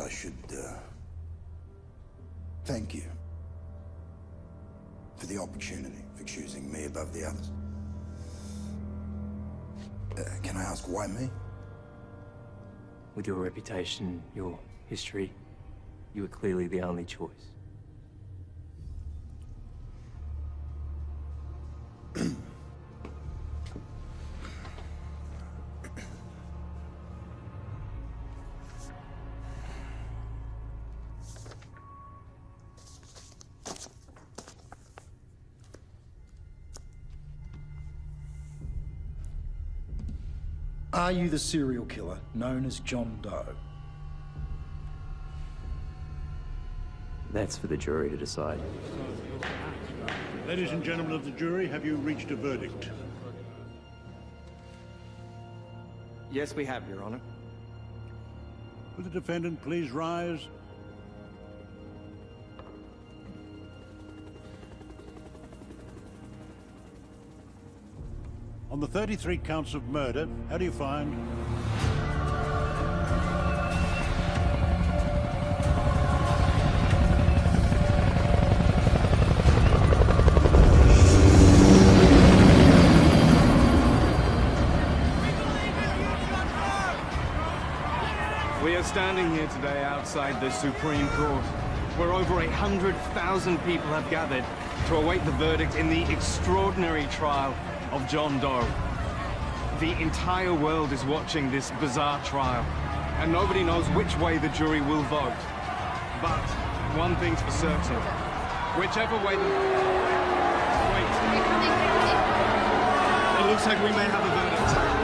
I should, uh, thank you for the opportunity for choosing me above the others. Uh, can I ask why me? With your reputation, your history, you were clearly the only choice. Are you the serial killer known as John Doe? That's for the jury to decide. Ladies and gentlemen of the jury, have you reached a verdict? Yes, we have, Your Honor. Will the defendant please rise? On the 33 counts of murder, how do you find? We are standing here today outside the Supreme Court, where over a hundred thousand people have gathered to await the verdict in the extraordinary trial of John Doe. The entire world is watching this bizarre trial, and nobody knows which way the jury will vote. But one thing's for certain. Whichever way the... Wait. It looks like we may have a verdict.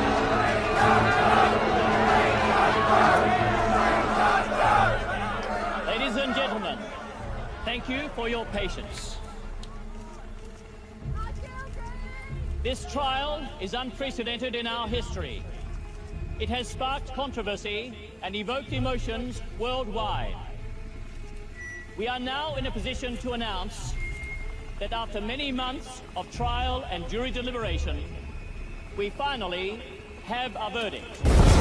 Ladies and gentlemen, thank you for your patience. This trial is unprecedented in our history. It has sparked controversy and evoked emotions worldwide. We are now in a position to announce that after many months of trial and jury deliberation, we finally have a verdict.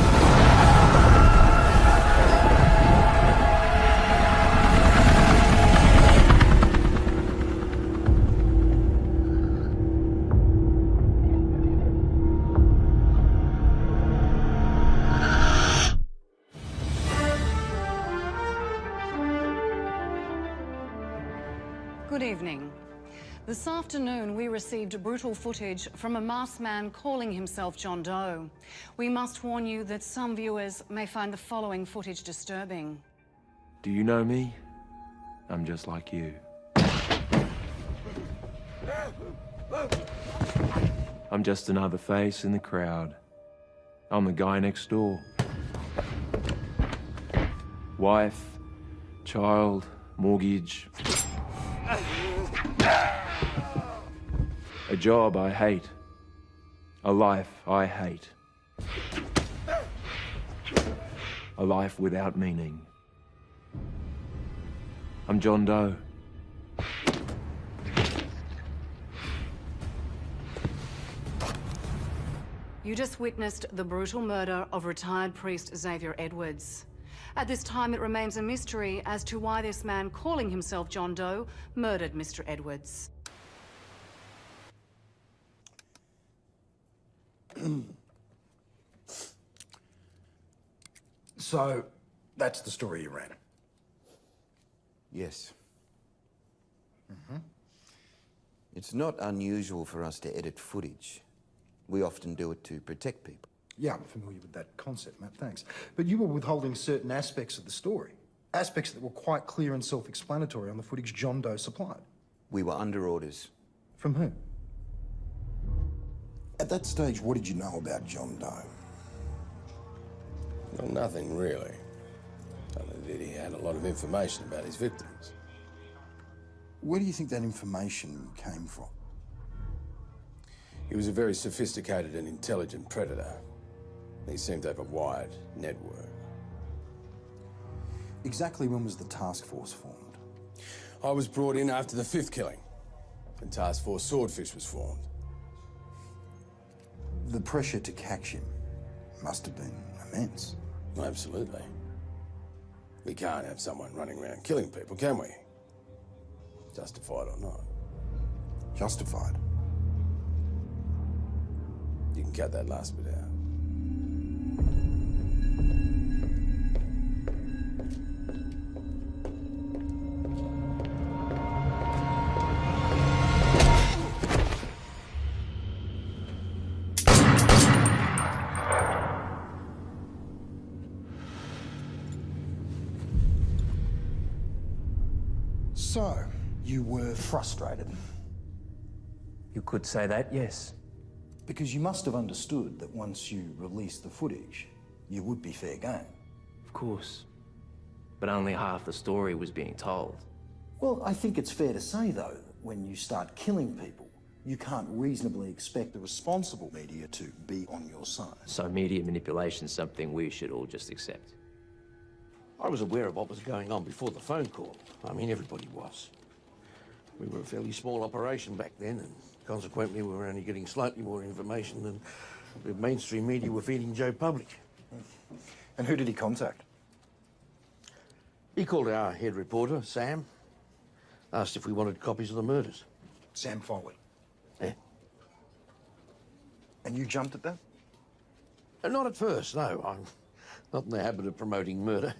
Evening. This afternoon, we received brutal footage from a masked man calling himself John Doe. We must warn you that some viewers may find the following footage disturbing. Do you know me? I'm just like you. I'm just another face in the crowd. I'm the guy next door. Wife, child, mortgage. A job I hate. A life I hate. A life without meaning. I'm John Doe. You just witnessed the brutal murder of retired priest Xavier Edwards. At this time, it remains a mystery as to why this man calling himself John Doe murdered Mr. Edwards. So, that's the story you ran. Yes. Mm-hmm. It's not unusual for us to edit footage. We often do it to protect people. Yeah, I'm familiar with that concept, Matt, thanks. But you were withholding certain aspects of the story. Aspects that were quite clear and self-explanatory on the footage John Doe supplied. We were under orders. From whom? At that stage, what did you know about John Doe? Well, nothing really. Only that he had a lot of information about his victims. Where do you think that information came from? He was a very sophisticated and intelligent predator. He seemed to have a wide network. Exactly when was the task force formed? I was brought in after the fifth killing, and Task Force Swordfish was formed. The pressure to catch him must have been immense. Absolutely. We can't have someone running around killing people, can we? Justified or not. Justified. You can cut that last bit out. Frustrated. You could say that, yes. Because you must have understood that once you released the footage, you would be fair game. Of course. But only half the story was being told. Well, I think it's fair to say, though, that when you start killing people, you can't reasonably expect the responsible media to be on your side. So media manipulation's something we should all just accept. I was aware of what was going on before the phone call. I mean, everybody was. We were a fairly small operation back then, and consequently, we were only getting slightly more information than the mainstream media were feeding Joe Public. And who did he contact? He called our head reporter, Sam, asked if we wanted copies of the murders. Sam Foley. Yeah. And you jumped at that? Uh, not at first, no. I'm not in the habit of promoting murder.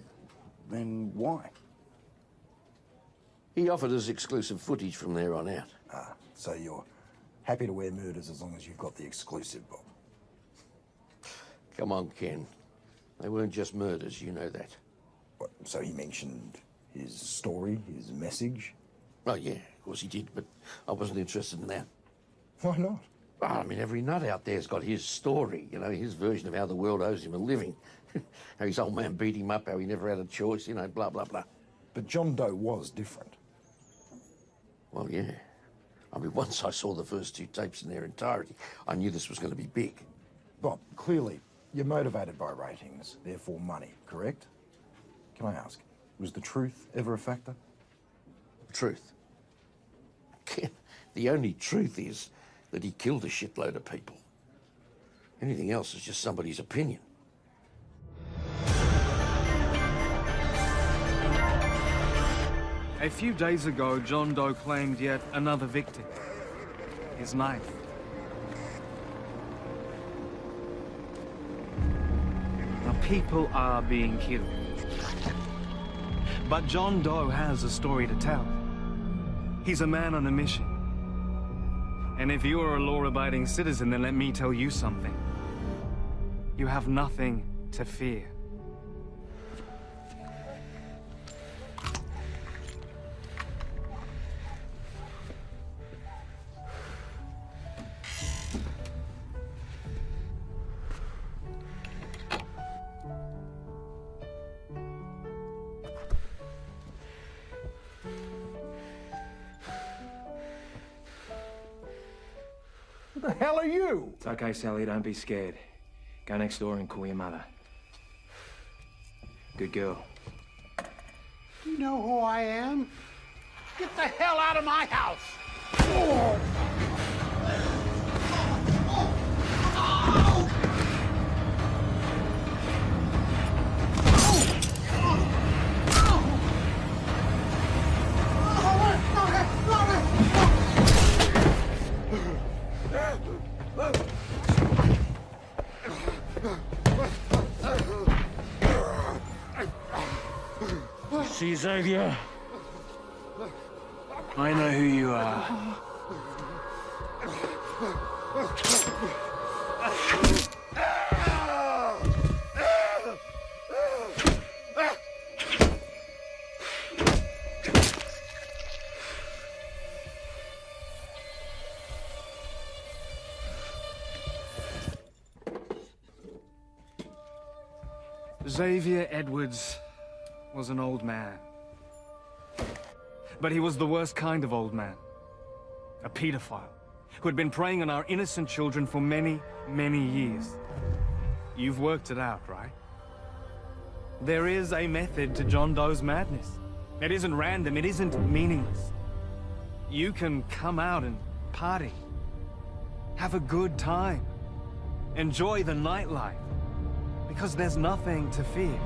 Then why? He offered us exclusive footage from there on out. Ah, so you're happy to wear murders as long as you've got the exclusive, Bob. Come on, Ken. They weren't just murders, you know that. What, so he mentioned his story, his message? Oh, yeah, of course he did, but I wasn't interested in that. Why not? Well, I mean, every nut out there's got his story, you know, his version of how the world owes him a living. how his old man beat him up, how he never had a choice, you know, blah, blah, blah. But John Doe was different. Well, yeah. I mean, once I saw the first two tapes in their entirety, I knew this was going to be big. Bob, clearly, you're motivated by ratings, therefore money, correct? Can I ask, was the truth ever a factor? Truth. The only truth is that he killed a shitload of people. Anything else is just somebody's opinion. A few days ago, John Doe claimed yet another victim. His knife. Now, people are being killed. But John Doe has a story to tell. He's a man on a mission. And if you are a law-abiding citizen, then let me tell you something. You have nothing to fear. Okay, Sally, don't be scared. Go next door and call your mother. Good girl. You know who I am? Get the hell out of my house! See, Xavier? I know who you are. Xavier Edwards was an old man. But he was the worst kind of old man. A pedophile who had been preying on our innocent children for many, many years. You've worked it out, right? There is a method to John Doe's madness. It isn't random, it isn't meaningless. You can come out and party. Have a good time. Enjoy the nightlife. Because there's nothing to fear.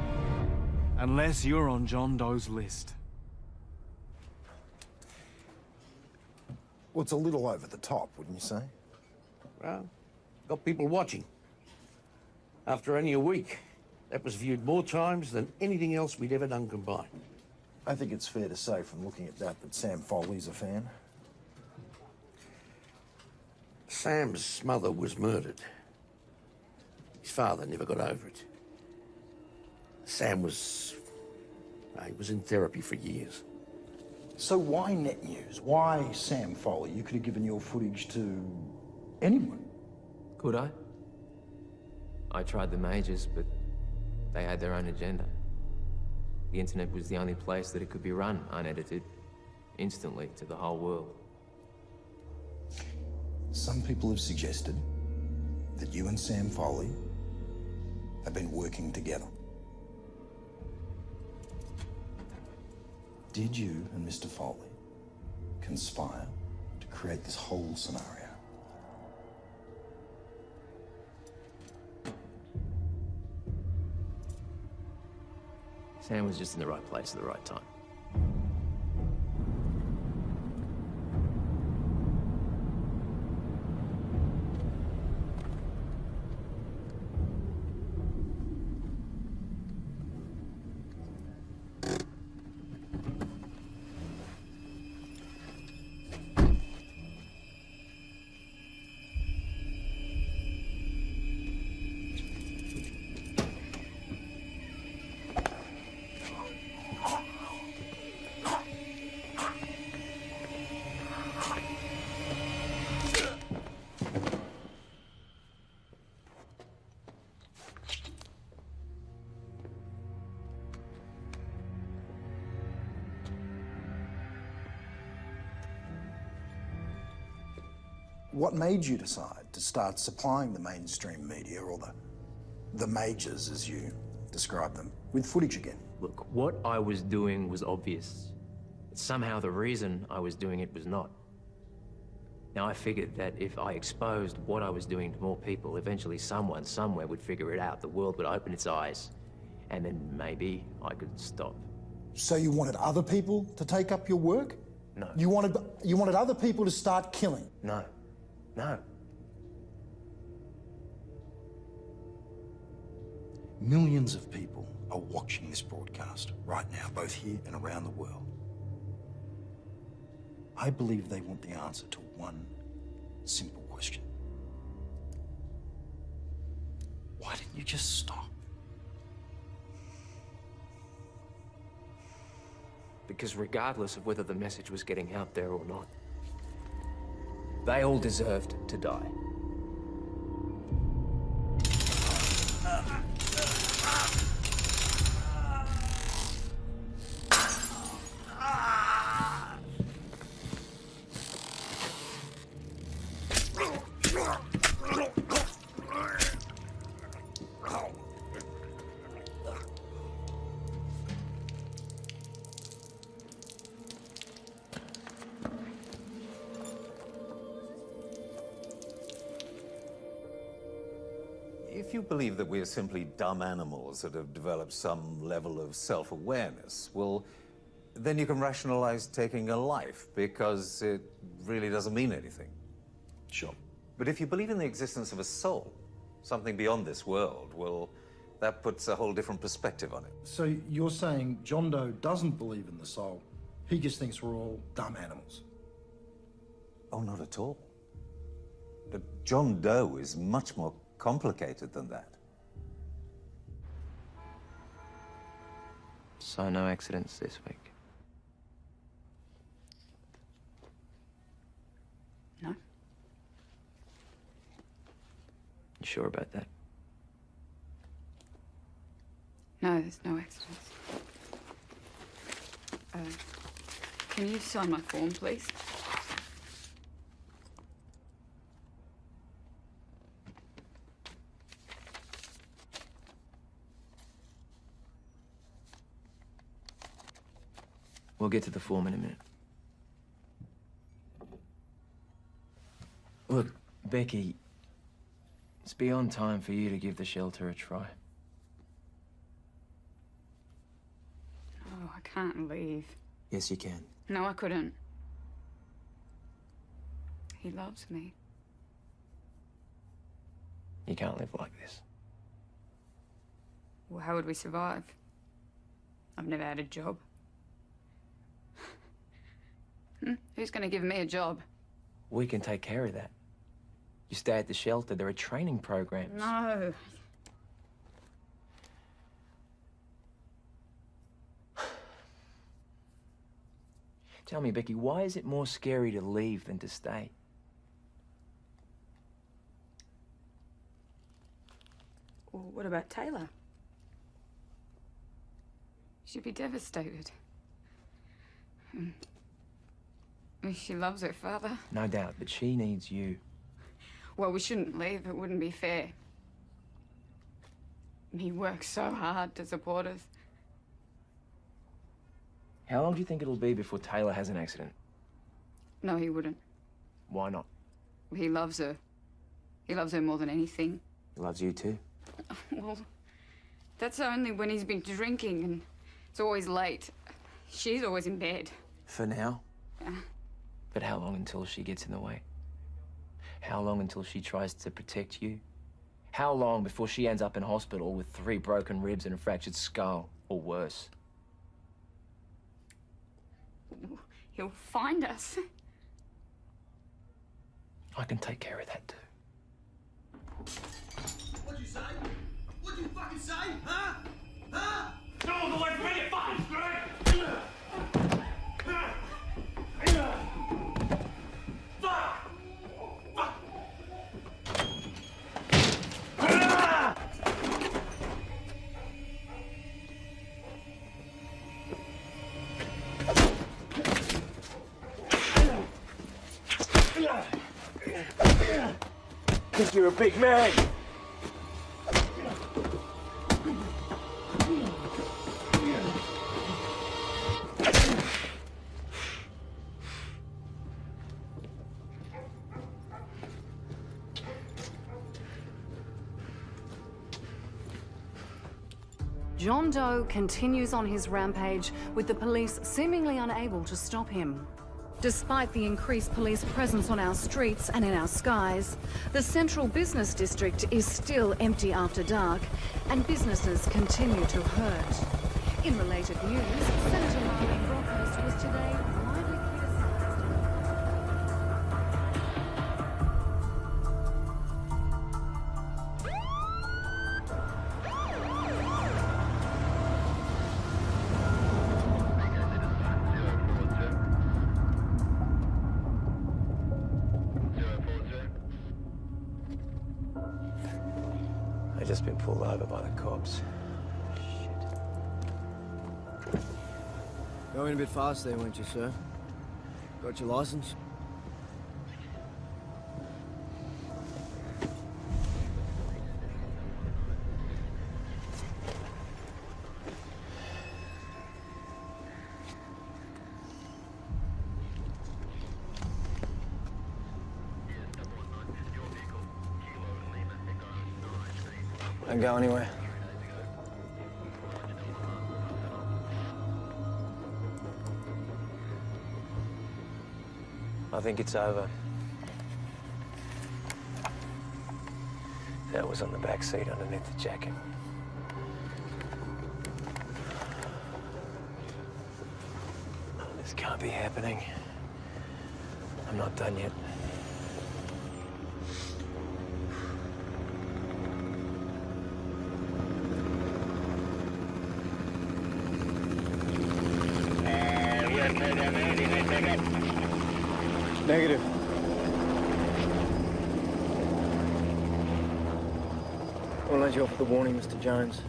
Unless you're on John Doe's list. Well, it's a little over the top, wouldn't you say? Well, got people watching. After only a week, that was viewed more times than anything else we'd ever done combined. I think it's fair to say from looking at that that Sam Foley's a fan. Sam's mother was murdered. His father never got over it. Sam was... uh, He was in therapy for years. So why Net News? Why Sam Foley? You could have given your footage to anyone. Could I? I tried the majors, but they had their own agenda. The internet was the only place that it could be run unedited, instantly to the whole world. Some people have suggested that you and Sam Foley have been working together. Did you and Mr. Foley conspire to create this whole scenario? Sam was just in the right place at the right time. Made you decide to start supplying the mainstream media, or the, the majors as you describe them, with footage again? Look, what I was doing was obvious. But Somehow the reason I was doing it was not. Now I figured that if I exposed what I was doing to more people, eventually someone, somewhere would figure it out. The world would open its eyes. And then maybe I could stop. So you wanted other people to take up your work? No. You wanted you wanted other people to start killing. No. No. Millions of people are watching this broadcast right now, both here and around the world. I believe they want the answer to one simple question. Why didn't you just stop? Because regardless of whether the message was getting out there or not, they all deserved to die. That we are simply dumb animals that have developed some level of self-awareness, well, then you can rationalize taking a life because it really doesn't mean anything. Sure. But if you believe in the existence of a soul, something beyond this world, well, that puts a whole different perspective on it. So you're saying John Doe doesn't believe in the soul? He just thinks we're all dumb animals. Oh, not at all. But John Doe is much more complicated than that. So no accidents this week. No. You sure about that? No, there's no accidents. Uh, can you sign my form, please? We'll get to the form in a minute. Look, Becky, it's beyond time for you to give the shelter a try. Oh, I can't leave. Yes, you can. No, I couldn't. He loves me. You can't live like this. Well, how would we survive? I've never had a job. Hmm? Who's going to give me a job? We can take care of that. You stay at the shelter. There are training programs. No. Tell me, Becky, why is it more scary to leave than to stay? Well, what about Taylor? She'd be devastated. She loves her father. No doubt, but she needs you. Well, we shouldn't leave. It wouldn't be fair. He works so hard to support us. How long do you think it'll be before Taylor has an accident? No, he wouldn't. Why not? He loves her. He loves her more than anything. He loves you too. Well, that's only when he's been drinking and it's always late. She's always in bed. For now. Yeah. But how long until she gets in the way? How long until she tries to protect you? How long before she ends up in hospital with three broken ribs and a fractured skull, or worse? He'll find us. I can take care of that too. What'd you say? What'd you fucking say? Huh? Huh? No, the way to make it fun, Think you're a big man. John Doe continues on his rampage with the police seemingly unable to stop him. Despite the increased police presence on our streets and in our skies, the central business district is still empty after dark and businesses continue to hurt. In related news, just been pulled over by the cops. Going a bit fast there, weren't you, sir? Got your license? Think it's over. That was on the back seat underneath the jacket. This can't be happening. I'm not done yet. A warning, Mr. Jones.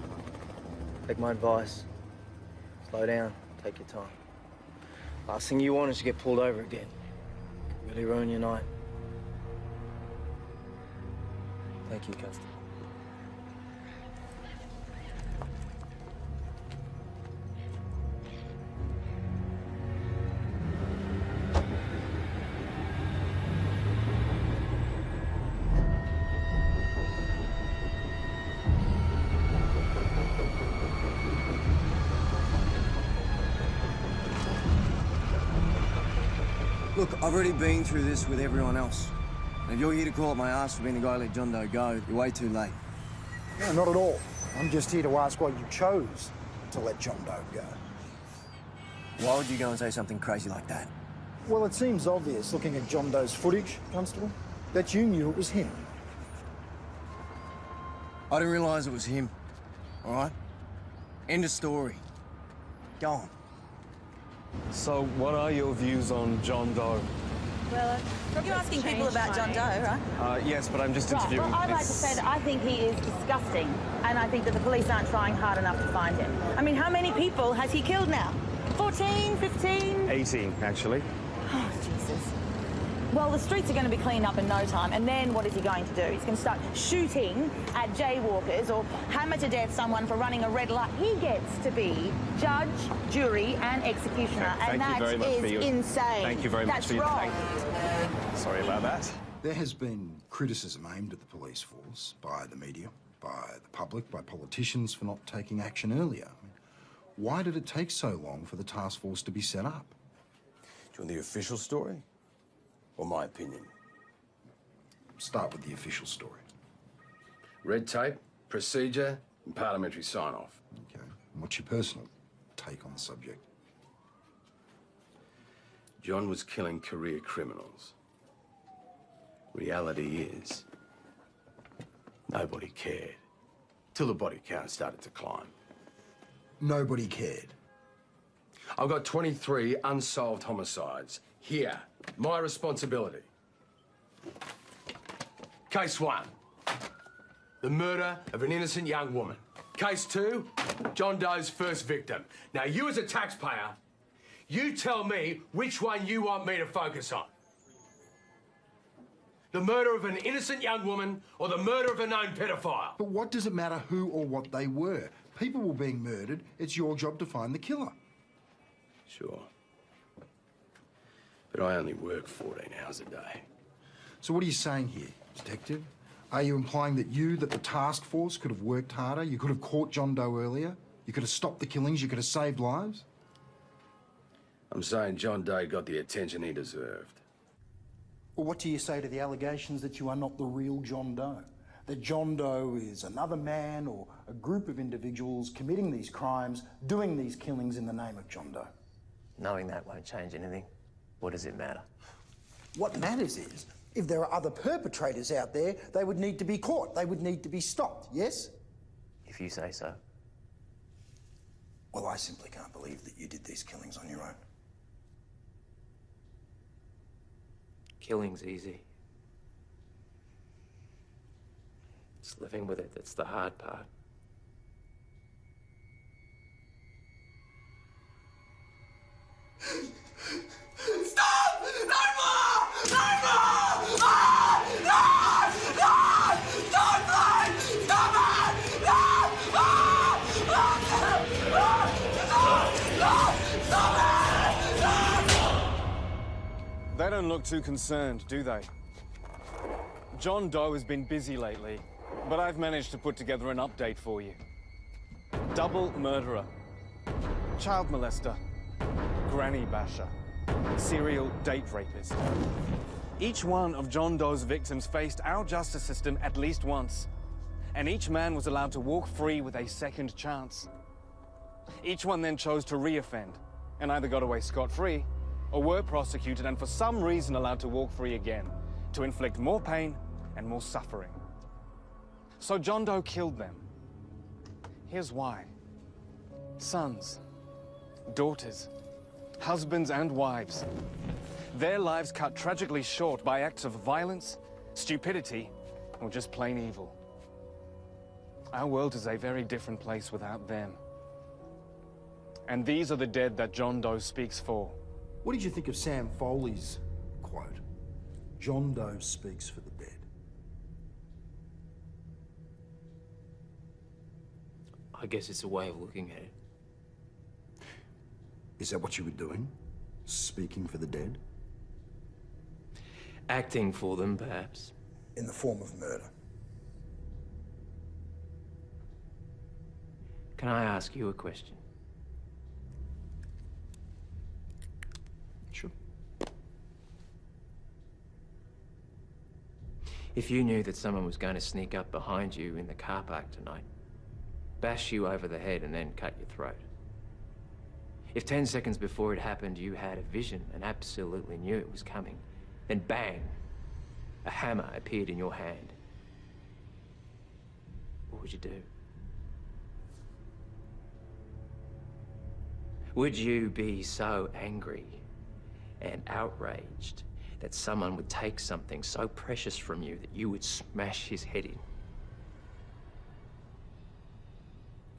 Take my advice. Slow down. Take your time. Last thing you want is to get pulled over again. Could really ruin your night. Thank you, Constable. I've already been through this with everyone else. And if you're here to call up my ass for being the guy who let John Doe go, you're way too late. No, not at all. I'm just here to ask why you chose to let John Doe go. Why would you go and say something crazy like that? Well, it seems obvious, looking at John Doe's footage, Constable, that you knew it was him. I didn't realise it was him. All right? End of story. Go on. So, what are your views on John Doe? Well, you're asking people about John Doe, right? Uh, yes, but I'm just Right, interviewing. well, I'd like to say that I think he is disgusting, and I think that the police aren't trying hard enough to find him. I mean, how many people has he killed now? 14, 15? 18, actually. Jesus. Well, the streets are going to be cleaned up in no time, and then what is he going to do? He's going to start shooting at jaywalkers or hammer to death someone for running a red light. He gets to be judge, jury, and executioner, Thank and you that very much is for your- insane. Thank you very much That's for your- wrong. Sorry about that. There has been criticism aimed at the police force by the media, by the public, by politicians for not taking action earlier. I mean, why did it take so long for the task force to be set up? Do you want the official story? Or my opinion? Start with the official story. Red tape, procedure, and parliamentary sign-off. Okay. And what's your personal take on the subject? John was killing career criminals. Reality is, nobody cared. Till the body count started to climb. Nobody cared. I've got 23 unsolved homicides. Here, my responsibility. Case one, the murder of an innocent young woman. Case two, John Doe's first victim. Now, you as a taxpayer, you tell me which one you want me to focus on. The murder of an innocent young woman or the murder of a known pedophile? But what does it matter who or what they were? People were being murdered. It's your job to find the killer. Sure. But I only work 14 hours a day. So what are you saying here, Detective? Are you implying that you, that the task force could have worked harder? You could have caught John Doe earlier? You could have stopped the killings? You could have saved lives? I'm saying John Doe got the attention he deserved. Well, what do you say to the allegations that you are not the real John Doe? That John Doe is another man or a group of individuals committing these crimes, doing these killings in the name of John Doe? Knowing that won't change anything. What does it matter? What matters is, if there are other perpetrators out there, they would need to be caught. They would need to be stopped, yes? If you say so. Well, I simply can't believe that you did these killings on your own. Killing's easy. It's living with it that's the hard part. Stop! No! No! Stop, it! Ah! Ah! Ah! Stop it! They don't look too concerned, do they? John Doe has been busy lately, but I've managed to put together an update for you. Double murderer, child molester, granny basher, serial date rapist. Each one of John Doe's victims faced our justice system at least once, and each man was allowed to walk free with a second chance. Each one then chose to reoffend, and either got away scot-free, or were prosecuted and for some reason allowed to walk free again, to inflict more pain and more suffering. So John Doe killed them. Here's why. Sons, daughters, husbands and wives. Their lives cut tragically short by acts of violence, stupidity, or just plain evil. Our world is a very different place without them. And these are the dead that John Doe speaks for. What did you think of Sam Foley's quote? John Doe speaks for the dead. I guess it's a way of looking at it. Is that what you were doing? Speaking for the dead? Acting for them, perhaps. In the form of murder. Can I ask you a question? Sure. If you knew that someone was going to sneak up behind you in the car park tonight, bash you over the head and then cut your throat, if 10 seconds before it happened you had a vision and absolutely knew it was coming, then bang, a hammer appeared in your hand. What would you do? Would you be so angry and outraged that someone would take something so precious from you that you would smash his head in?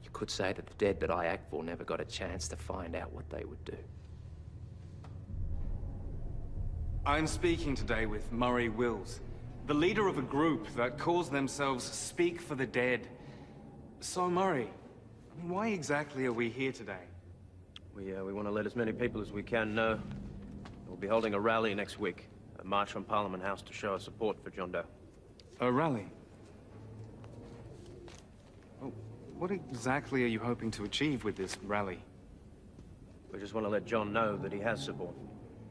You could say that the dead that I act for never got a chance to find out what they would do. I'm speaking today with Murray Wills, the leader of a group that calls themselves Speak for the Dead. So, Murray, I mean, why exactly are we here today? We, uh, we want to let as many people as we can know. We'll be holding a rally next week. A march from Parliament House to show our support for John Doe. A rally? Well, what exactly are you hoping to achieve with this rally? We just want to let John know that he has support.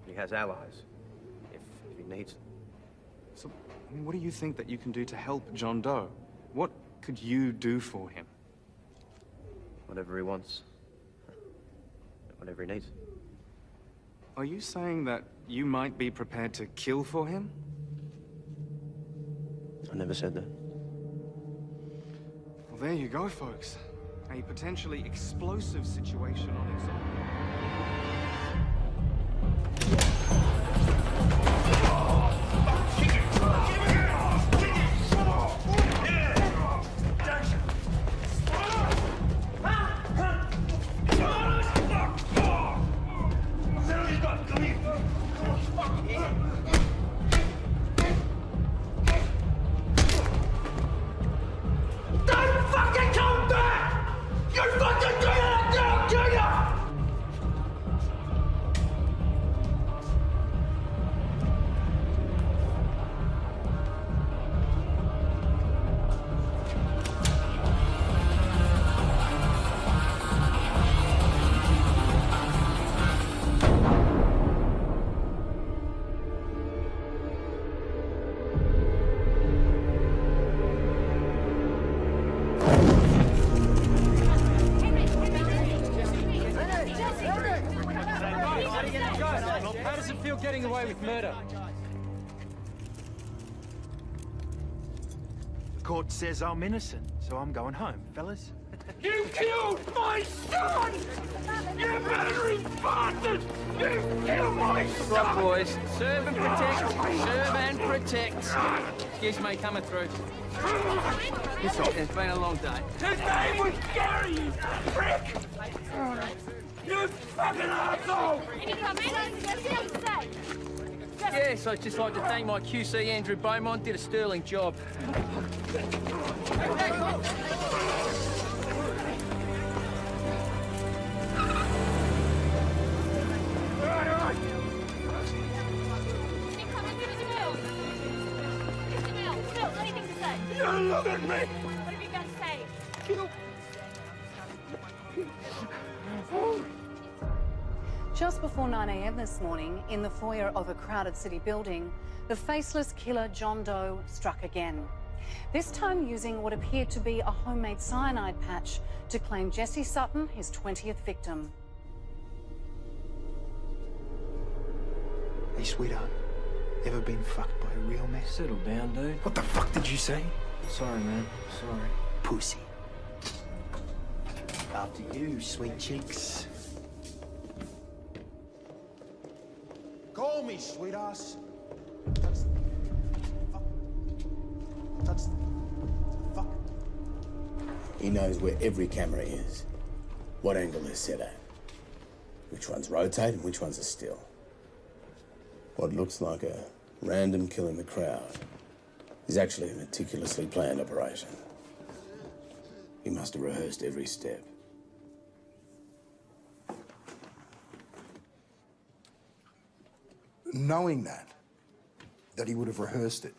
He has allies. If, if he needs them. So, I mean, what do you think that you can do to help John Doe? What could you do for him? Whatever he wants. Whatever he needs. Are you saying that you might be prepared to kill for him? I never said that. There you go, folks. A potentially explosive situation on its own. Says I'm innocent, so I'm going home, fellas. You killed my son! You murdering bastard! You killed my son! Right, boys. Serve and protect. Serve and protect. Excuse me, coming through. It's been a long day. His name was Gary, you prick! You fucking asshole! Yes, I'd just like to thank my QC Andrew Beaumont. Did a sterling job. You look at me! Just before 9am this morning, in the foyer of a crowded city building, the faceless killer John Doe struck again. This time using what appeared to be a homemade cyanide patch to claim Jesse Sutton his 20th victim. Hey, sweetheart. Ever been fucked by a real mess? Settle down, dude. What the fuck did you say? Sorry, man. Sorry. Pussy. After you, sweet cheeks. Call me, sweetheart. Touch fuck. Touch fuck. He knows where every camera is, what angle they're set at, which ones rotate and which ones are still. What looks like a random kill in the crowd is actually a meticulously planned operation. He must have rehearsed every step. Knowing that, that he would have rehearsed it,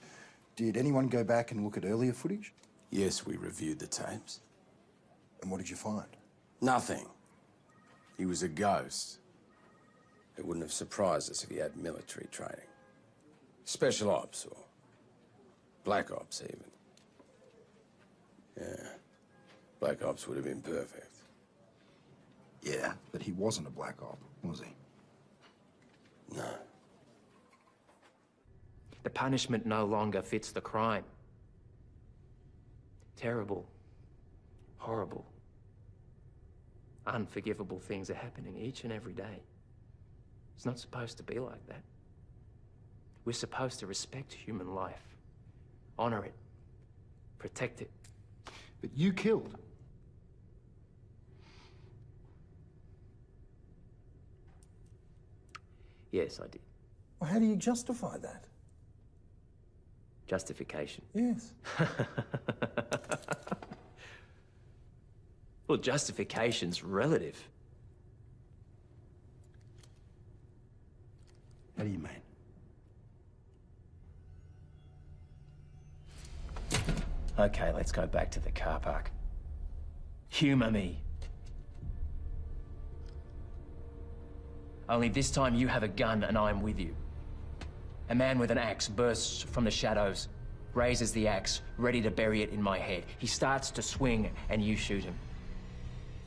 did anyone go back and look at earlier footage? Yes, we reviewed the tapes. And what did you find? Nothing. He was a ghost. It wouldn't have surprised us if he had military training. Special ops or Black Ops, even. Yeah. Black Ops would have been perfect. Yeah, but he wasn't a black op, was he? No. The punishment no longer fits the crime. Terrible, horrible, unforgivable things are happening each and every day. It's not supposed to be like that. We're supposed to respect human life, honor it, protect it. But you killed. Yes, I did. Well, how do you justify that? Justification. Yes. Well, justification's relative. How do you mean? Okay, let's go back to the car park. Humour me. Only this time you have a gun and I'm with you. A man with an axe bursts from the shadows, raises the axe, ready to bury it in my head. He starts to swing and you shoot him.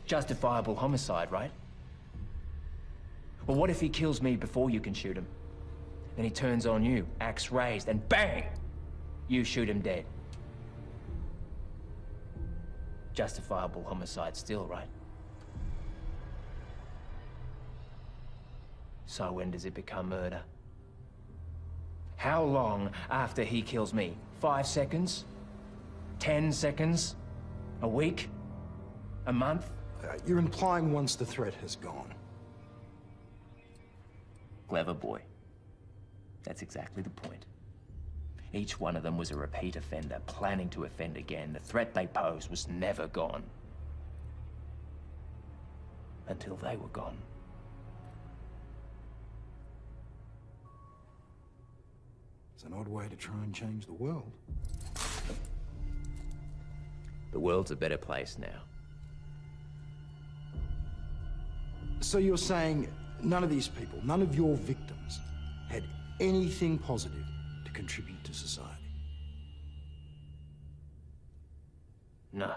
Justifiable homicide, right? Well, what if he kills me before you can shoot him? Then he turns on you, axe raised, and bang! You shoot him dead. Justifiable homicide still, right? So when does it become murder? How long after he kills me? Five seconds? Ten seconds? A week? A month? Uh, you're implying once the threat has gone. Clever boy. That's exactly the point. Each one of them was a repeat offender, planning to offend again. The threat they posed was never gone. Until they were gone. It's an odd way to try and change the world. The world's a better place now. So you're saying none of these people, none of your victims, had anything positive to contribute to society? No.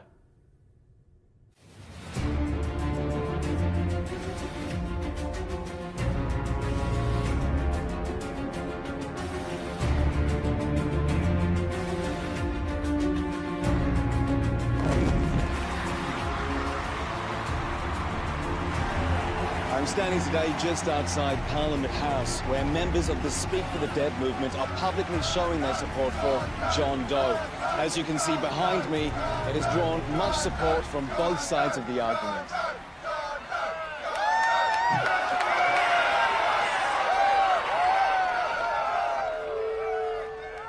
Standing today just outside Parliament House, where members of the Speak for the Dead movement are publicly showing their support for John Doe. As you can see behind me, it has drawn much support from both sides of the argument.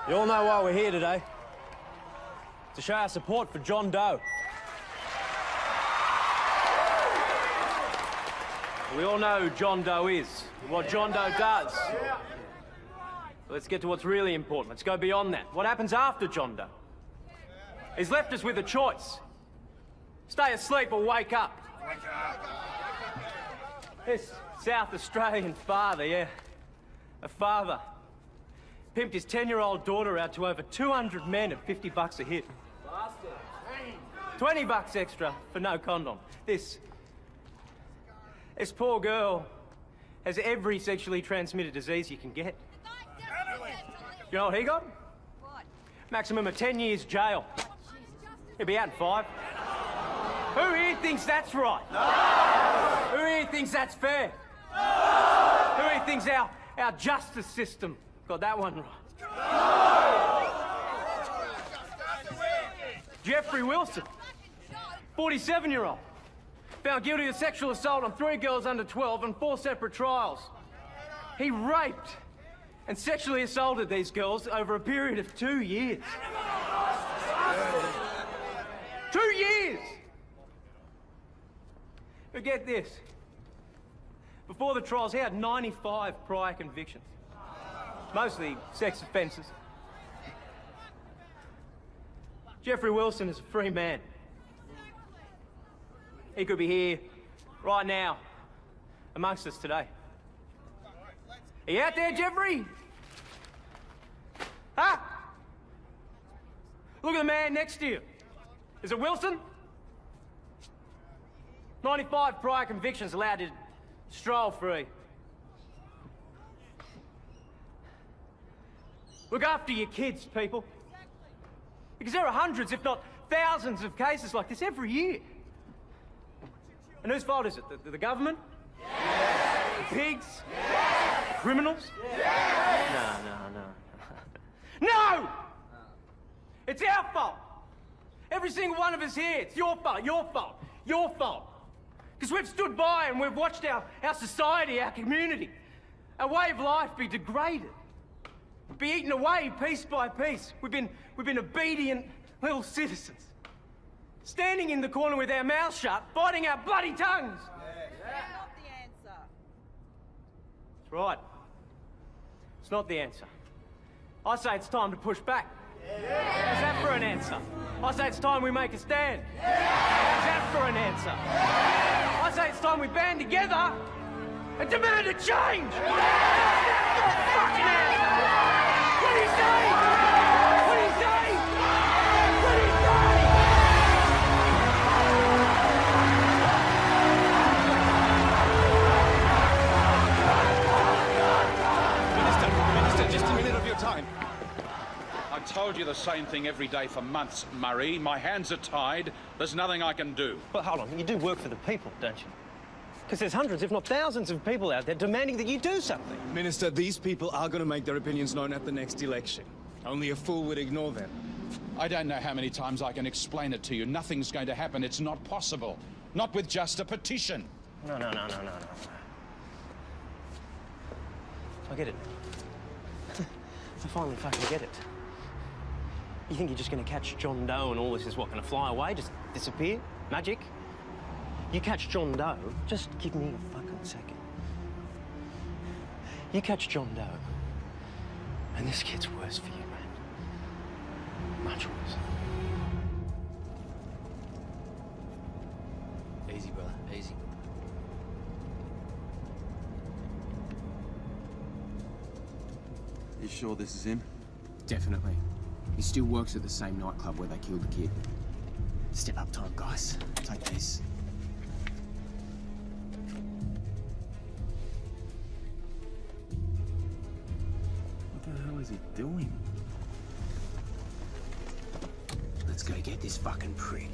You all know why we're here today. To show our support for John Doe. We all know who John Doe is, what John Doe does. Let's get to what's really important. Let's go beyond that. What happens after John Doe? He's left us with a choice. Stay asleep or wake up. This South Australian father, yeah. A father. Pimped his 10-year-old daughter out to over 200 men at 50 bucks a hit. 20 bucks extra for no condom. This... This poor girl has every sexually transmitted disease you can get. You know what he got? Maximum of 10 years jail. He'll be out in five. Who here thinks that's right? Who here thinks that's fair? Who here thinks our, our justice system got that one right? Jeffrey Wilson, 47-year-old, found guilty of sexual assault on three girls under 12 on four separate trials. He raped and sexually assaulted these girls over a period of two years. Two years! But get this. Before the trials, he had 95 prior convictions. Mostly sex offences. Jeffrey Wilson is a free man. He could be here, right now, amongst us today. Are you out there, Jeffrey? Huh? Look at the man next to you. Is it Wilson? 95 prior convictions allowed to stroll free. Look after your kids, people. Because there are hundreds, if not thousands, of cases like this every year. And whose fault is it? The, the government? The pigs? Criminals? No, no, no. no! It's our fault! Every single one of us here, it's your fault, your fault, your fault. Because we've stood by and we've watched our, our society, our community, our way of life be degraded, be eaten away piece by piece. We've been, we've been obedient little citizens. Standing in the corner with our mouths shut, biting our bloody tongues. Yeah. Yeah. Not the answer. That's right. It's not the answer. I say it's time to push back. How's that for an answer? I say it's time we make a stand. How's that for an answer? I say it's time we band together and demand a change. How's that for a fucking answer? What do you say? Told you the same thing every day for months, Murray. My hands are tied. There's nothing I can do. But hold on, you do work for the people, don't you? Because there's hundreds, if not thousands, of people out there demanding that you do something. Minister, these people are going to make their opinions known at the next election. Only a fool would ignore them. I don't know how many times I can explain it to you. Nothing's going to happen. It's not possible. Not with just a petition. No, no, no, no, no, no. I get it. I finally fucking get it. You think you're just gonna catch John Doe and all this is what, gonna fly away, just disappear? Magic? You catch John Doe, just give me a fucking second. You catch John Doe, and this gets worse for you, man. Much worse. Easy, brother, easy. You sure this is him? Definitely. He still works at the same nightclub where they killed the kid. Step up time, guys. Take this. What the hell is he doing? Let's go get this fucking prick.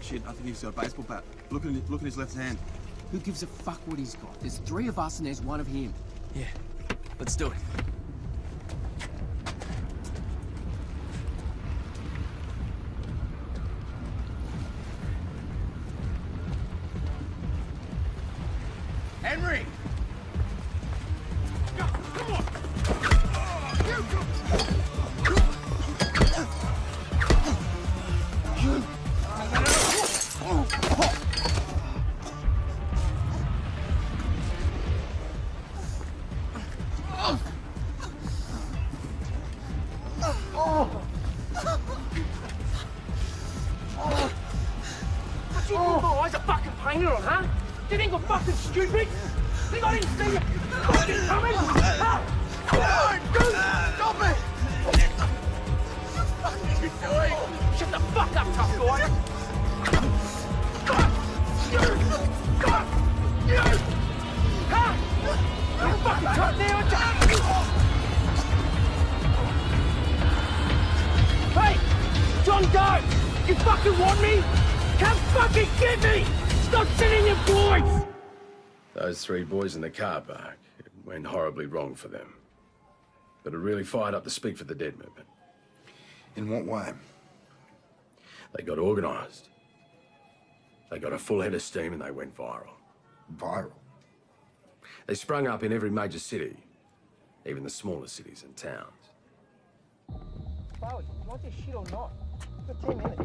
Shit, I think he's got a baseball bat. Look at, look at his left hand. Who gives a fuck what he's got? There's three of us and there's one of him. Yeah, let's do it. Boys in the car park, it went horribly wrong for them. But it really fired up the Speak for the Dead movement. In what way? They got organised. They got a full head of steam and they went viral. Viral? They sprung up in every major city, even the smaller cities and towns. Chloe, you want this shit or not? You've got 10 minutes.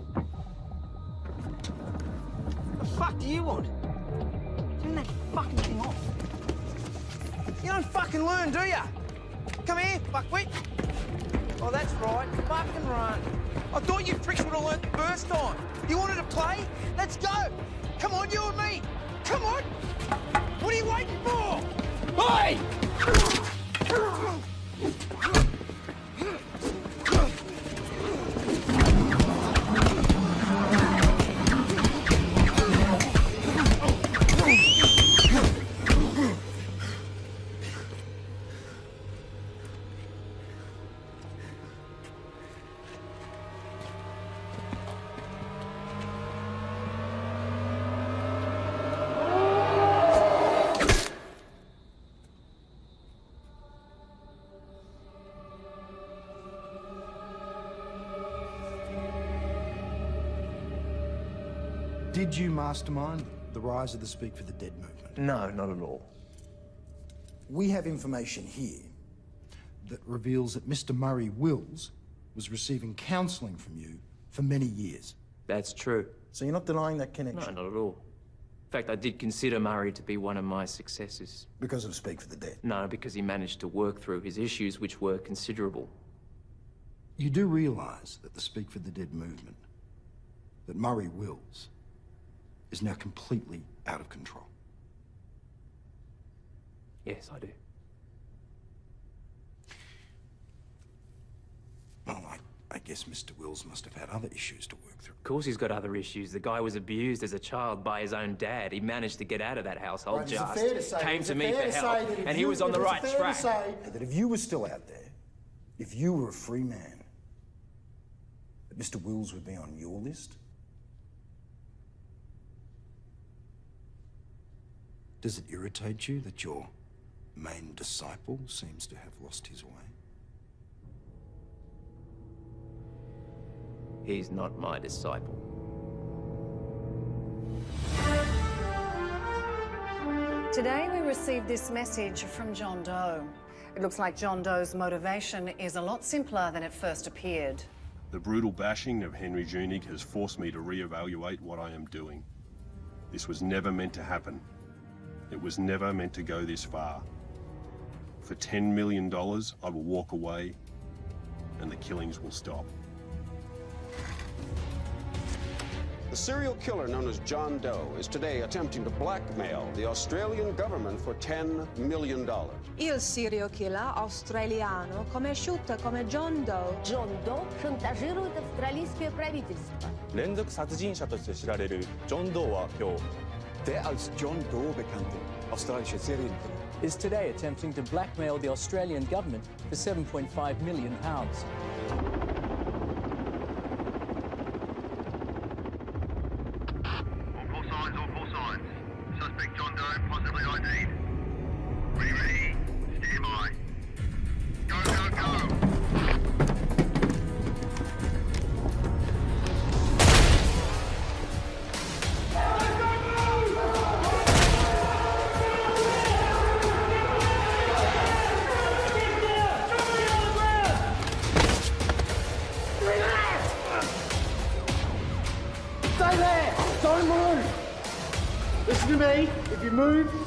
The fuck do you want? Turn that fucking thing off. You don't fucking learn, do ya? Come here, fuckwit. Oh, that's right. Fucking run. I thought you pricks would have learned the first time. You wanted to play? Let's go. Come on, you and me. Come on. What are you waiting for? Hey! Did you mastermind the rise of the Speak for the Dead movement? No, not at all. We have information here that reveals that Mr. Murray Wills was receiving counselling from you for many years. That's true. So you're not denying that connection? No, not at all. In fact, I did consider Murray to be one of my successors. Because of Speak for the Dead? No, because he managed to work through his issues, which were considerable. You do realise that the Speak for the Dead movement, that Murray Wills, is now completely out of control. Yes, I do. Well, I, I guess Mr. Wills must have had other issues to work through. Of course he's got other issues. The guy was abused as a child by his own dad. He managed to get out of that household Right, just. fair to say- Came to me for to help. And he was on the right fair to track. say that if you were still out there, if you were a free man, that Mr. Wills would be on your list? Does it irritate you that your main disciple seems to have lost his way? He's not my disciple. Today we received this message from John Doe. It looks like John Doe's motivation is a lot simpler than it first appeared. The brutal bashing of Henry Junig has forced me to reevaluate what I am doing. This was never meant to happen. It was never meant to go this far. For $10 million, I will walk away and the killings will stop. The serial killer known as John Doe is today attempting to blackmail the Australian government for $10 million. Il serial killer australiano conosciuto come John Doe. John Doe шантажирует австралийское правительство. 連続殺人者として知られるジョン・ドーは今日 Der als John Doe bekannte australische Serienkiller is today attempting to blackmail the Australian government for 7.5 million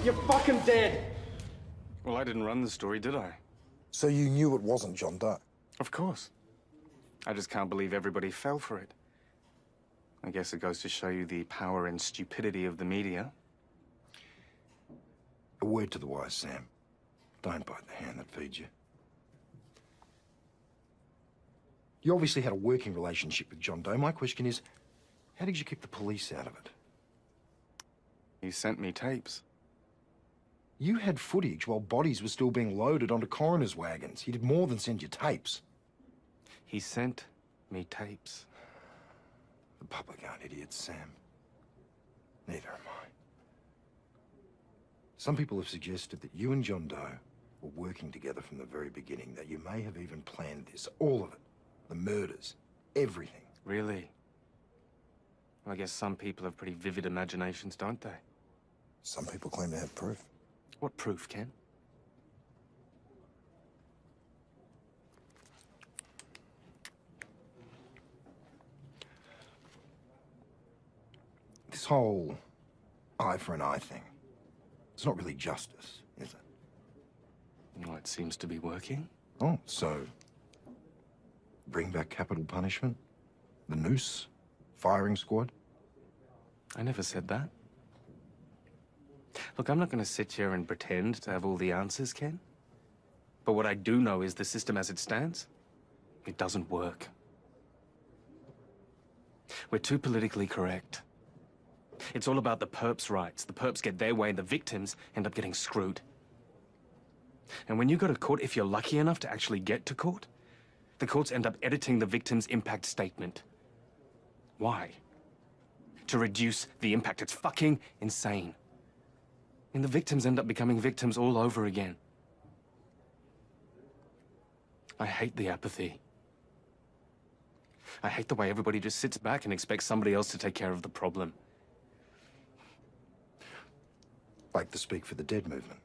you're fucking dead. Well, I didn't run the story, did I? So you knew it wasn't John Doe? Of course. I just can't believe everybody fell for it. I guess it goes to show you the power and stupidity of the media. A word to the wise, Sam. Don't bite the hand that feeds you. You obviously had a working relationship with John Doe. My question is, how did you keep the police out of it? He sent me tapes. You had footage while bodies were still being loaded onto coroner's wagons. He did more than send you tapes. He sent me tapes. The public aren't idiots, Sam. Neither am I. Some people have suggested that you and John Doe were working together from the very beginning, that you may have even planned this, all of it. The murders, everything. Really? I guess some people have pretty vivid imaginations, don't they? Some people claim to have proof. What proof, Ken? This whole eye for an eye thing, it's not really justice, is it? Well, it seems to be working. Oh, so bring back capital punishment? The noose? Firing squad? I never said that. Look, I'm not going to sit here and pretend to have all the answers, Ken. But what I do know is the system as it stands, it doesn't work. We're too politically correct. It's all about the perps' rights. The perps get their way and the victims end up getting screwed. And when you go to court, if you're lucky enough to actually get to court, the courts end up editing the victim's impact statement. Why? To reduce the impact. It's fucking insane. And the victims end up becoming victims all over again. I hate the apathy. I hate the way everybody just sits back and expects somebody else to take care of the problem. like the Speak for the Dead movement?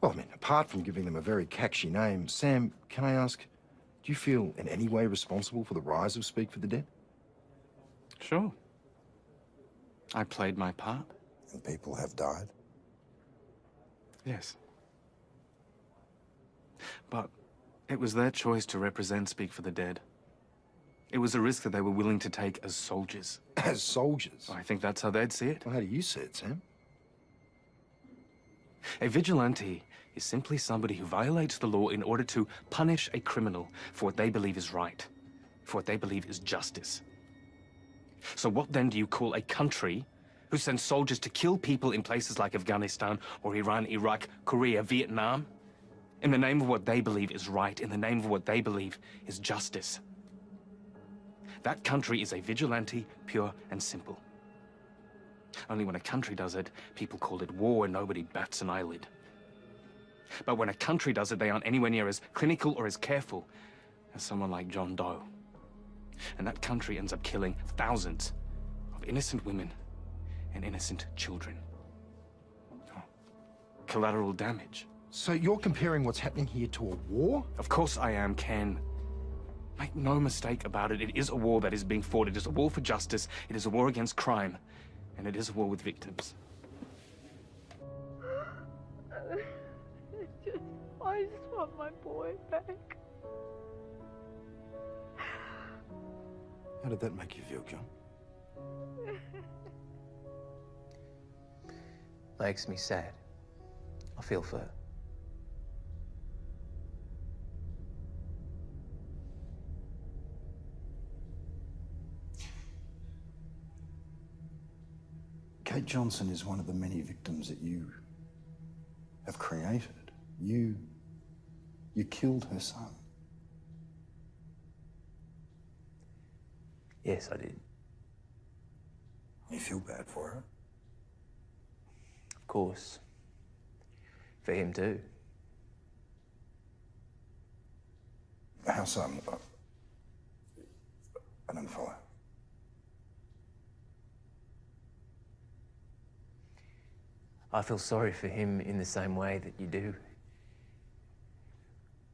Well, I mean, apart from giving them a very catchy name, Sam, can I ask, do you feel in any way responsible for the rise of Speak for the Dead? Sure. I played my part. And people have died? Yes. But it was their choice to represent Speak for the Dead. It was a risk that they were willing to take as soldiers. As soldiers? I think that's how they'd see it. Well, how do you see it, Sam? A vigilante is simply somebody who violates the law in order to punish a criminal for what they believe is right, for what they believe is justice. So what then do you call a country who sends soldiers to kill people in places like Afghanistan or Iran, Iraq, Korea, Vietnam? In the name of what they believe is right, in the name of what they believe is justice. That country is a vigilante, pure and simple. Only when a country does it, people call it war and nobody bats an eyelid. But when a country does it, they aren't anywhere near as clinical or as careful as someone like John Doe. And that country ends up killing thousands of innocent women and innocent children. Oh, Collateral damage. So you're comparing what's happening here to a war? Of course I am, Ken. Make no mistake about it, it is a war that is being fought. It is a war for justice, it is a war against crime, and it is a war with victims. just, I just want my boy back. How did that make you feel, John? Makes me sad. I feel for her. Kate Johnson is one of the many victims that you have created. You. You killed her son. Yes, I did. You feel bad for her? Of course. For him too. How so? I'm- uh, I don't follow. I feel sorry for him in the same way that you do.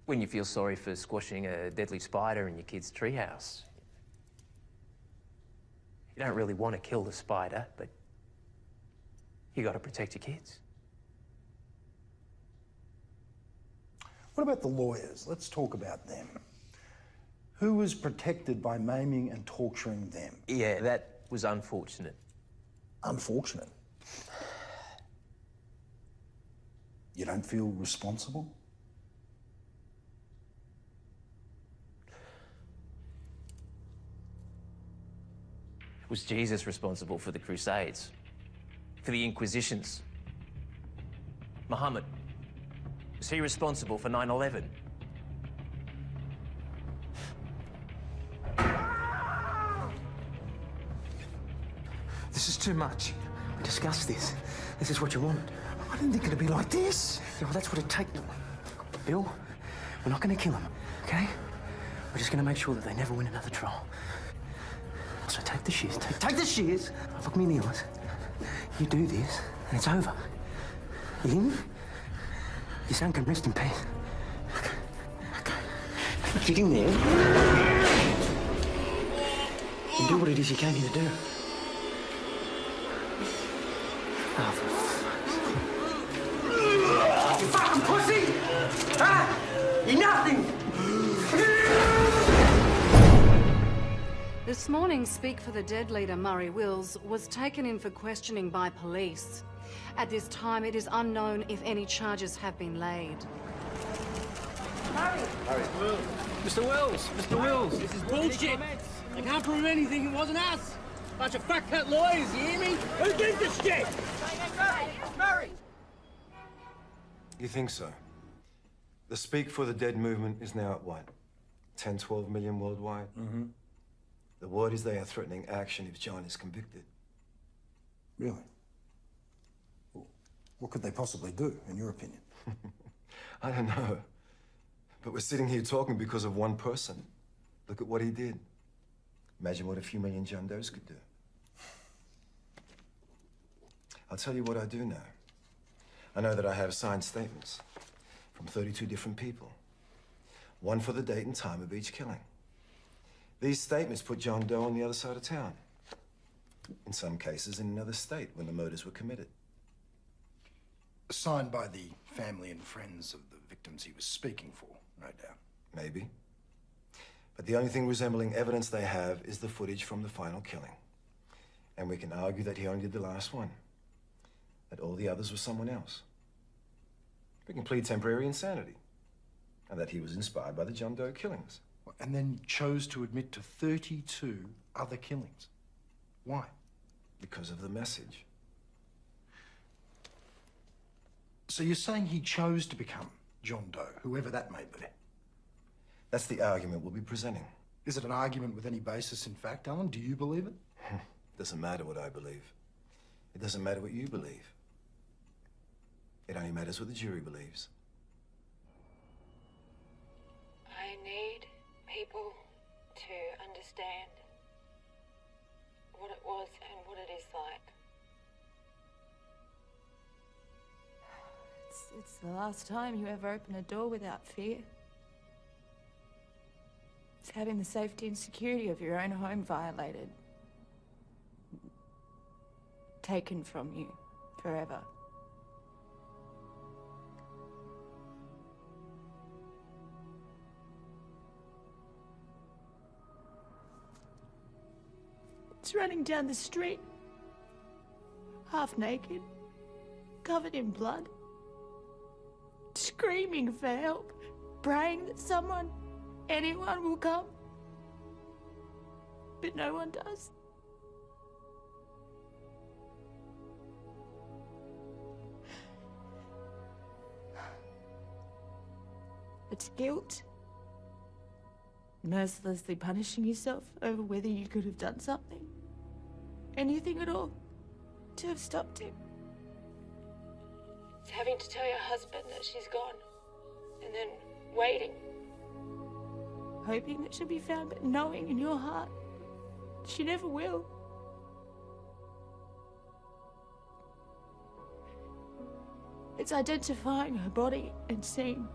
When you feel sorry for squashing a deadly spider in your kid's treehouse. You don't really want to kill the spider, but you got to protect your kids. What about the lawyers? Let's talk about them. Who was protected by maiming and torturing them? Yeah, that was unfortunate. Unfortunate. You don't feel responsible? Was Jesus responsible for the Crusades? For the Inquisitions? Muhammad? Was he responsible for 9 11? This is too much. We discussed this. This is what you wanted. I didn't think it'd be like this. Yeah, well, that's what it takes. Bill, we're not going to kill him, okay? We're just going to make sure that they never win another trial. So take the shears. Take, take the shears. Look me in the eyes. You do this, and it's over. In, your son can rest in peace. Okay. Get in there. And do what it is you came here to do. Oh, This morning, Speak for the Dead leader Murray Wills was taken in for questioning by police. At this time, it is unknown if any charges have been laid. Murray! Murray! Mr. Wills, Mr. Wills, this is bullshit. I can't prove anything. It wasn't us. Bunch of fat cat lawyers, you hear me? Who gives a shit? Murray! You think so? The Speak for the Dead movement is now at what? 10, 12 million worldwide? Mm-hmm. The word is they are threatening action if John is convicted. Really? Well, What could they possibly do, in your opinion? I don't know. But we're sitting here talking because of one person. Look at what he did. Imagine what a few million John Does could do. I'll tell you what I do know. I know that I have signed statements from 32 different people, one for the date and time of each killing. These statements put John Doe on the other side of town. In some cases, in another state when the murders were committed. Signed by the family and friends of the victims he was speaking for, no doubt. Maybe. But the only thing resembling evidence they have is the footage from the final killing. And we can argue that he only did the last one. That all the others were someone else. We can plead temporary insanity. And that he was inspired by the John Doe killings. And then chose to admit to 32 other killings. Why? Because of the message. So you're saying he chose to become John Doe, whoever that may be? That's the argument we'll be presenting. Is it an argument with any basis in fact, Alan? Do you believe it? it doesn't matter what I believe. It doesn't matter what you believe. It only matters what the jury believes. I need people to understand what it was and what it is like. It's, it's the last time you ever open a door without fear. It's having the safety and security of your own home violated. Taken from you forever. Running down the street, half naked, covered in blood, screaming for help, praying that someone, anyone will come. But no one does. It's guilt. Mercilessly punishing yourself over whether you could have done something. Anything at all. To have stopped him. It's having to tell your husband that she's gone. And then waiting. Hoping that she'll be found, but knowing in your heart she never will. It's identifying her body and seeing.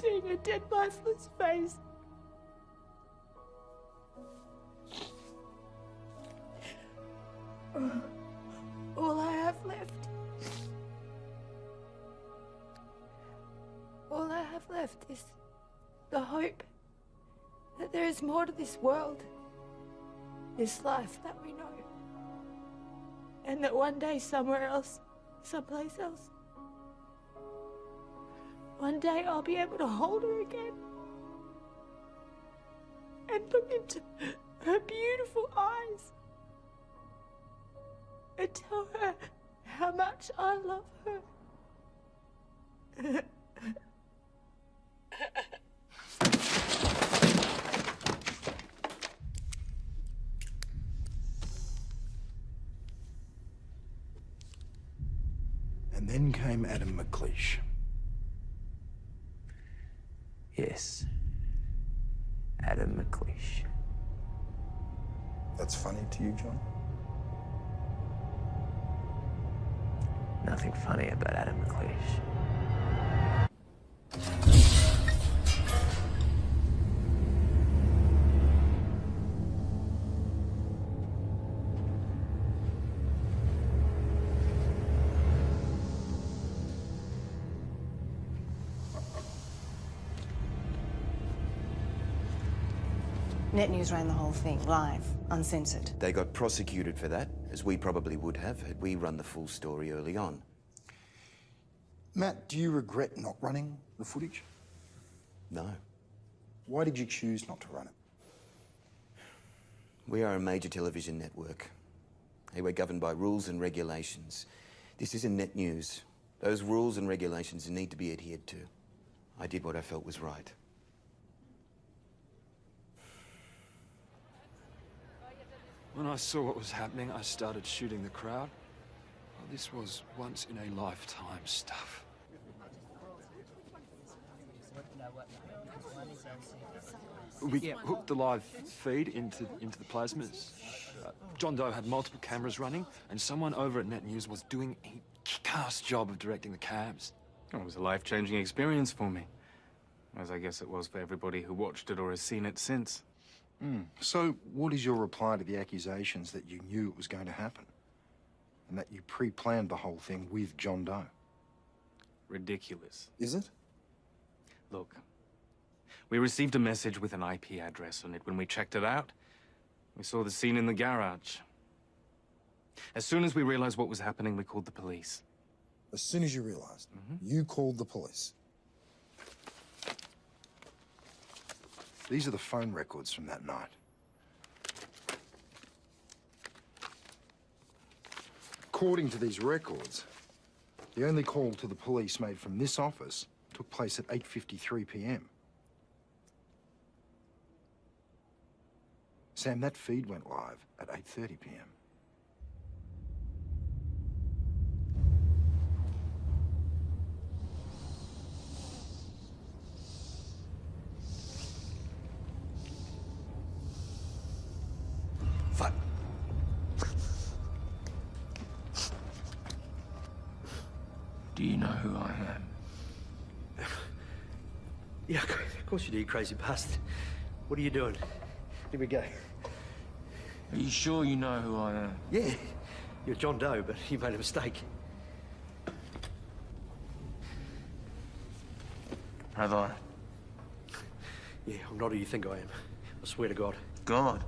Seeing her dead, lifeless face. All I have left. All I have left is the hope that there is more to this world, this life that we know, and that one day somewhere else, someplace else, one day I'll be able to hold her again and look into her beautiful eyes and tell her how much I love her. And then came Adam McLeish. Yes. Adam McLeish. That's funny to you, John? Nothing funny about Adam McLeish. Net News ran the whole thing, live, uncensored. They got prosecuted for that, as we probably would have had we run the full story early on. Matt, do you regret not running the footage? No. Why did you choose not to run it? We are a major television network. Hey, we're governed by rules and regulations. This isn't net news. Those rules and regulations need to be adhered to. I did what I felt was right. When I saw what was happening, I started shooting the crowd. Well, this was once in a lifetime stuff. We hooked the live feed into into the plasmas. Uh, John Doe had multiple cameras running, and someone over at Net News was doing a kick-ass job of directing the cabs. It was a life-changing experience for me. As I guess it was for everybody who watched it or has seen it since. Hmm. So, what is your reply to the accusations that you knew it was going to happen? And that you pre-planned the whole thing with John Doe? Ridiculous. Is it? Look, we received a message with an IP address on it. When we checked it out, we saw the scene in the garage. As soon as we realized what was happening, we called the police. As soon as you realized, you called the police. These are the phone records from that night. According to these records, the only call to the police made from this office took place at 8.53 p.m. Sam, that feed went live at 8.30 p.m. you crazy bastard. What are you doing? Here we go. Are you sure you know who I am? Yeah, you're John Doe, but you made a mistake. Have I? Yeah, I'm not who you think I am. I swear to God. God.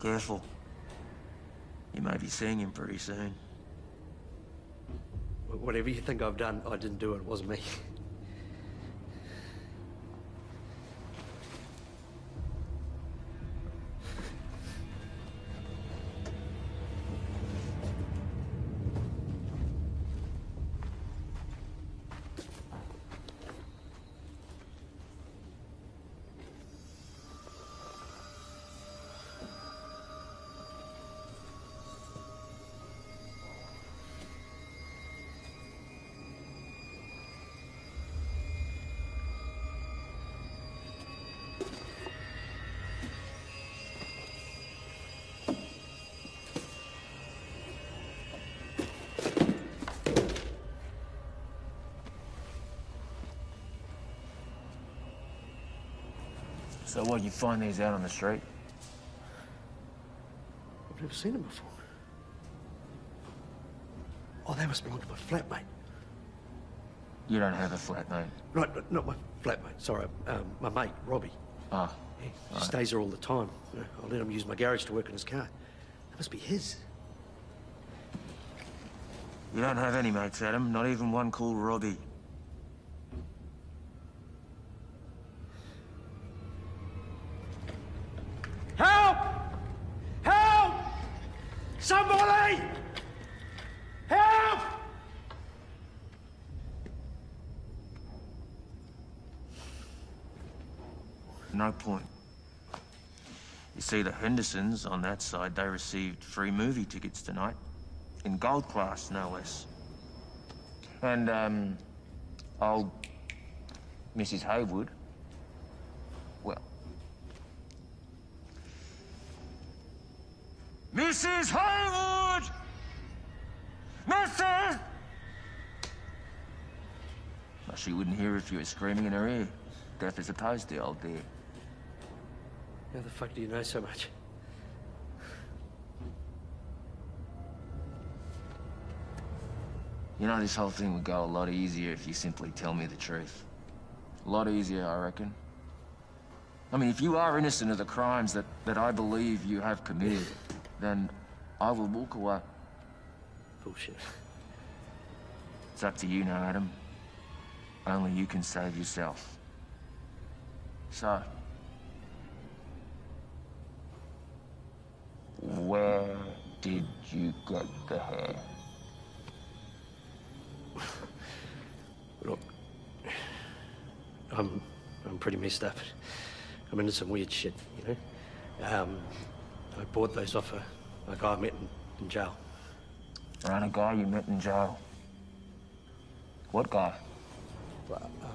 Careful. You may be seeing him pretty soon. Whatever you think I've done, I didn't do it. It wasn't me. So what, you find these out on the street? I've never seen them before. Oh, they must belong to my flatmate. You don't have a flatmate? Right, not my flatmate. Sorry, um, my mate, Robbie. Ah. Yeah, he stays there all the time. I let him use my garage to work on his car. That must be his. You don't have any mates, Adam. Not even one called Robbie. Help! Help! Somebody! Help! No point. You see, the Hendersons on that side, they received free movie tickets tonight. In gold class, no less. And, um, old Mrs. Haywood, well... Mrs. Haywood! Mrs. Well, she wouldn't hear if you were screaming in her ear. Deaf as a the old dear. How the fuck do you know so much? You know, this whole thing would go a lot easier if you simply tell me the truth. A lot easier, I reckon. I mean, if you are innocent of the crimes that, that I believe you have committed, then I will walk away. Bullshit. It's up to you now, Adam. Only you can save yourself. So... Where did you get the hair? Look, I'm, I'm pretty messed up. I'm into some weird shit, you know? Um, I bought those off a, a guy I met in, in jail. Around a guy you met in jail. What guy? Well, um,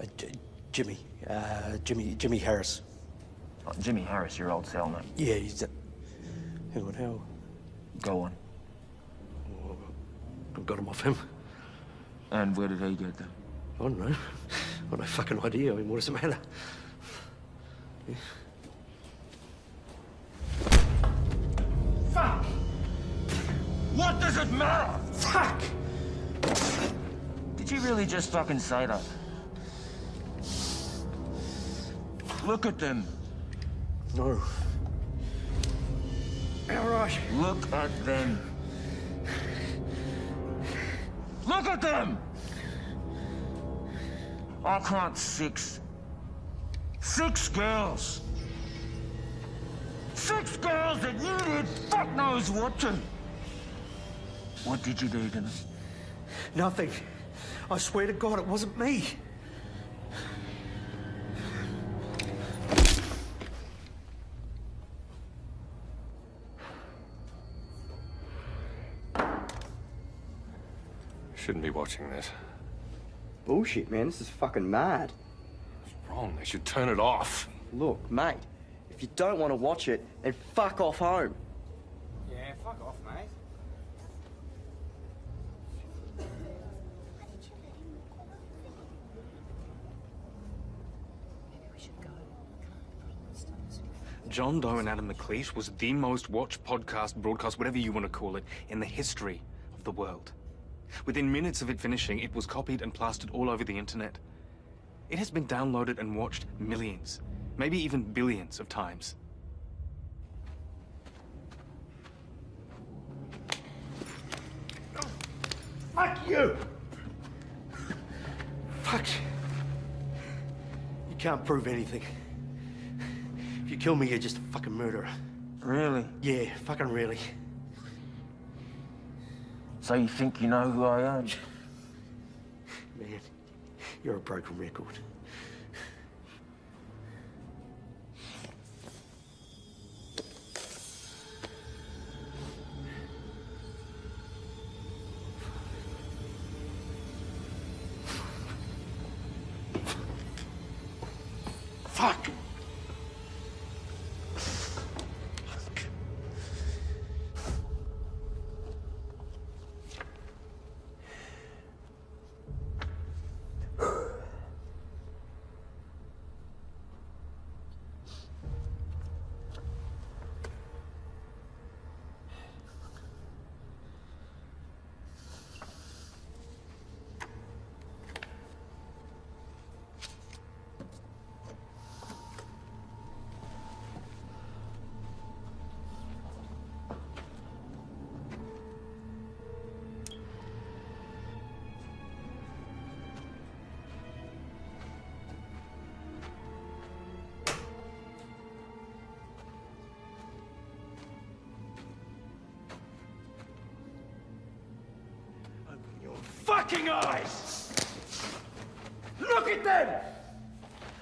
Uh, J- Jimmy. Uh, Jimmy. Jimmy Harris. Oh, Jimmy Harris, your old cellmate. Yeah, he's. A... Hang on, how? Go on. I got him off him. And where did he get them? I don't know. I've got no fucking idea. I mean, what does it matter? Yeah. Fuck! What does it matter? Fuck! Did you really just fucking say that? Look at them. No. All right. Look at them. Look at them! I can't six. Six girls. Six girls that you did fuck knows what to. What did you do to them? Nothing. I swear to God, it wasn't me. Shouldn't be watching this. Bullshit, man. This is fucking mad. Wrong. They should turn it off. Look, mate, if you don't want to watch it, then fuck off home. Yeah, fuck off, mate. John Doe and Adam McLeish was the most watched podcast, broadcast, whatever you want to call it, in the history of the world. Within minutes of it finishing, it was copied and plastered all over the internet. It has been downloaded and watched millions, maybe even billions of times. Fuck you! Fuck. You You can't prove anything. If you kill me, you're just a fucking murderer. Really? Yeah, fucking really. So you think you know who I am? Man, you're a broken record. Fucking eyes! Look at them!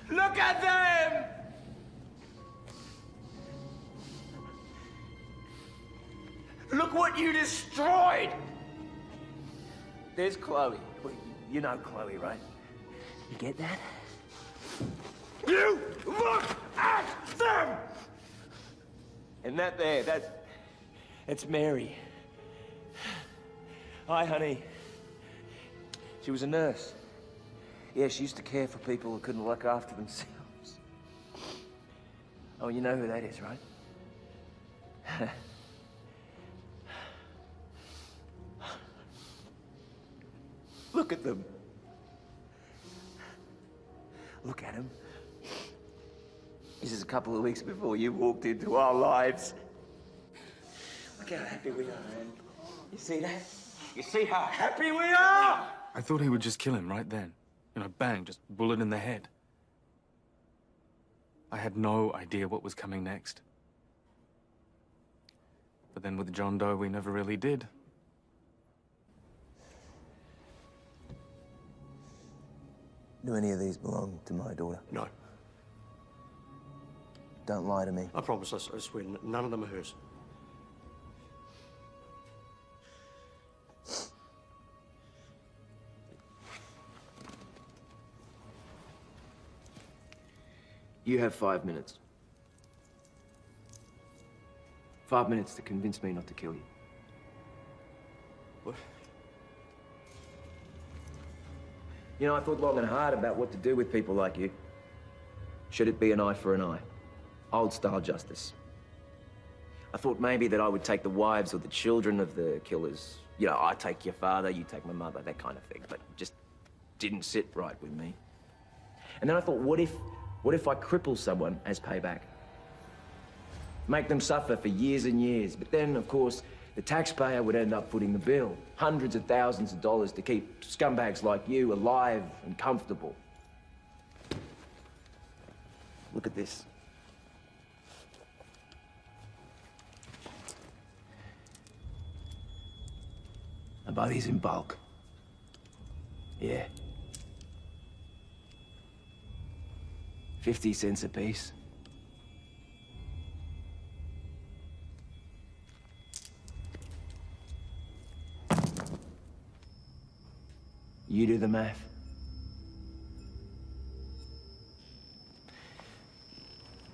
Look at them! Look what you destroyed! There's Chloe. You know Chloe, right? You get that? You look at them! And that there, that's... It's Mary. Hi, honey. She was a nurse. Yeah, she used to care for people who couldn't look after themselves. Oh, you know who that is, right? Look at them. Look at them. This is a couple of weeks before you walked into our lives. Look how happy we are, man. You see that? You see how happy we are? I thought he would just kill him right then. You know, bang, just bullet in the head. I had no idea what was coming next. But then with John Doe, we never really did. Do any of these belong to my daughter? No. Don't lie to me. I promise, I swear, none of them are hers. You have five minutes. Five minutes to convince me not to kill you. What? You know, I thought long and hard about what to do with people like you. Should it be an eye for an eye? Old style justice. I thought maybe that I would take the wives or the children of the killers. You know, I take your father, you take my mother, that kind of thing. But just didn't sit right with me. And then I thought, what if, what if I cripple someone as payback? Make them suffer for years and years. But then, of course, the taxpayer would end up footing the bill. Hundreds of thousands of dollars to keep scumbags like you alive and comfortable. Look at this. I buy these in bulk. Yeah. 50 cents a piece. You do the math.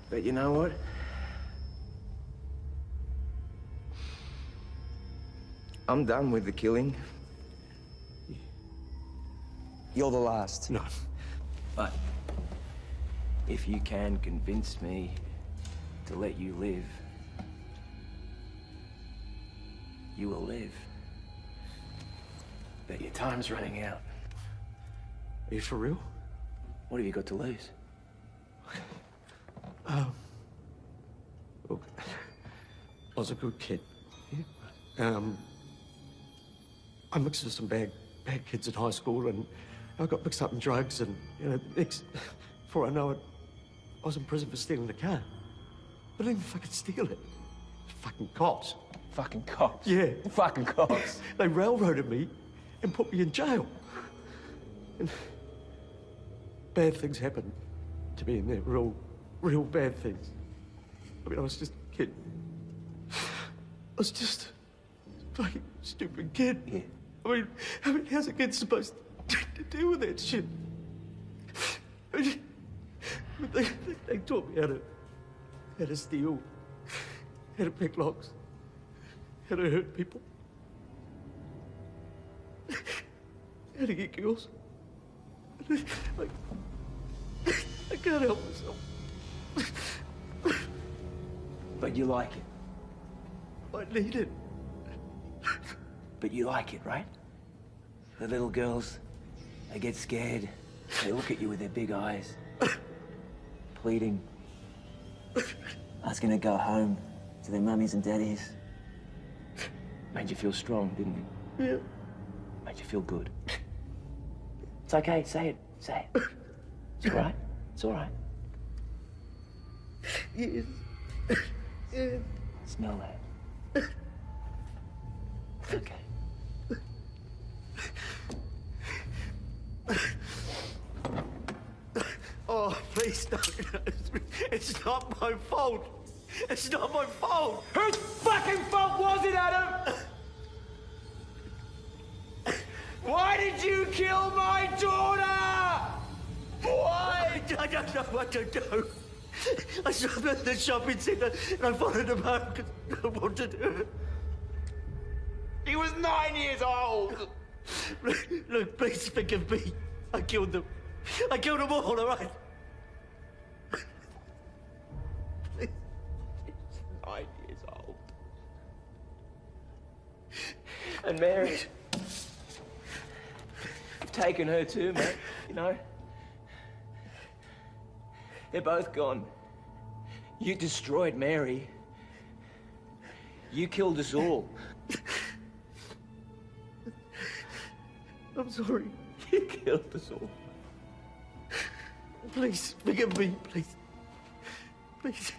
But you know what? I'm done with the killing. You're the last. No. But if you can convince me to let you live, you will live. But your time's running out. Are you for real? What have you got to lose? Um, look, I was a good kid. Um, I mixed with some bad, bad kids in high school, and I got mixed up in drugs, and you know, next, before I know it, I was in prison for stealing the car. But I didn't fucking steal it. Fucking cops. Fucking cops? Yeah. Fucking cops. they railroaded me and put me in jail. And bad things happened to me in there. Real, real bad things. I mean, I was just a kid. I was just a fucking stupid kid. Yeah. I mean, I mean, how's a kid supposed to, to deal with that shit? I mean, they, they, they taught me how to, how to steal, how to pick locks, how to hurt people, how to get girls. Like, I can't help myself. But you like it. I need it. But you like it, right? The little girls, they get scared. They look at you with their big eyes, pleading, gonna go home to their mummies and daddies. Made you feel strong, didn't it? Yeah. Made you feel good. It's okay, say it, say it. It's all right, it's all right. Yes. Yeah. Smell that. Okay. Please don't. It's not my fault. It's not my fault. Whose fucking fault was it, Adam? Why did you kill my daughter? Why? I don't know what to do. I saw them at the shopping centre and I followed them home because I wanted her. He was nine years old. Look, look, please forgive me. I killed them. I killed them all, all right? And Mary. You've taken her too, mate. You know? They're both gone. You destroyed Mary. You killed us all. I'm sorry. You killed us all. Please, forgive me, please. Please.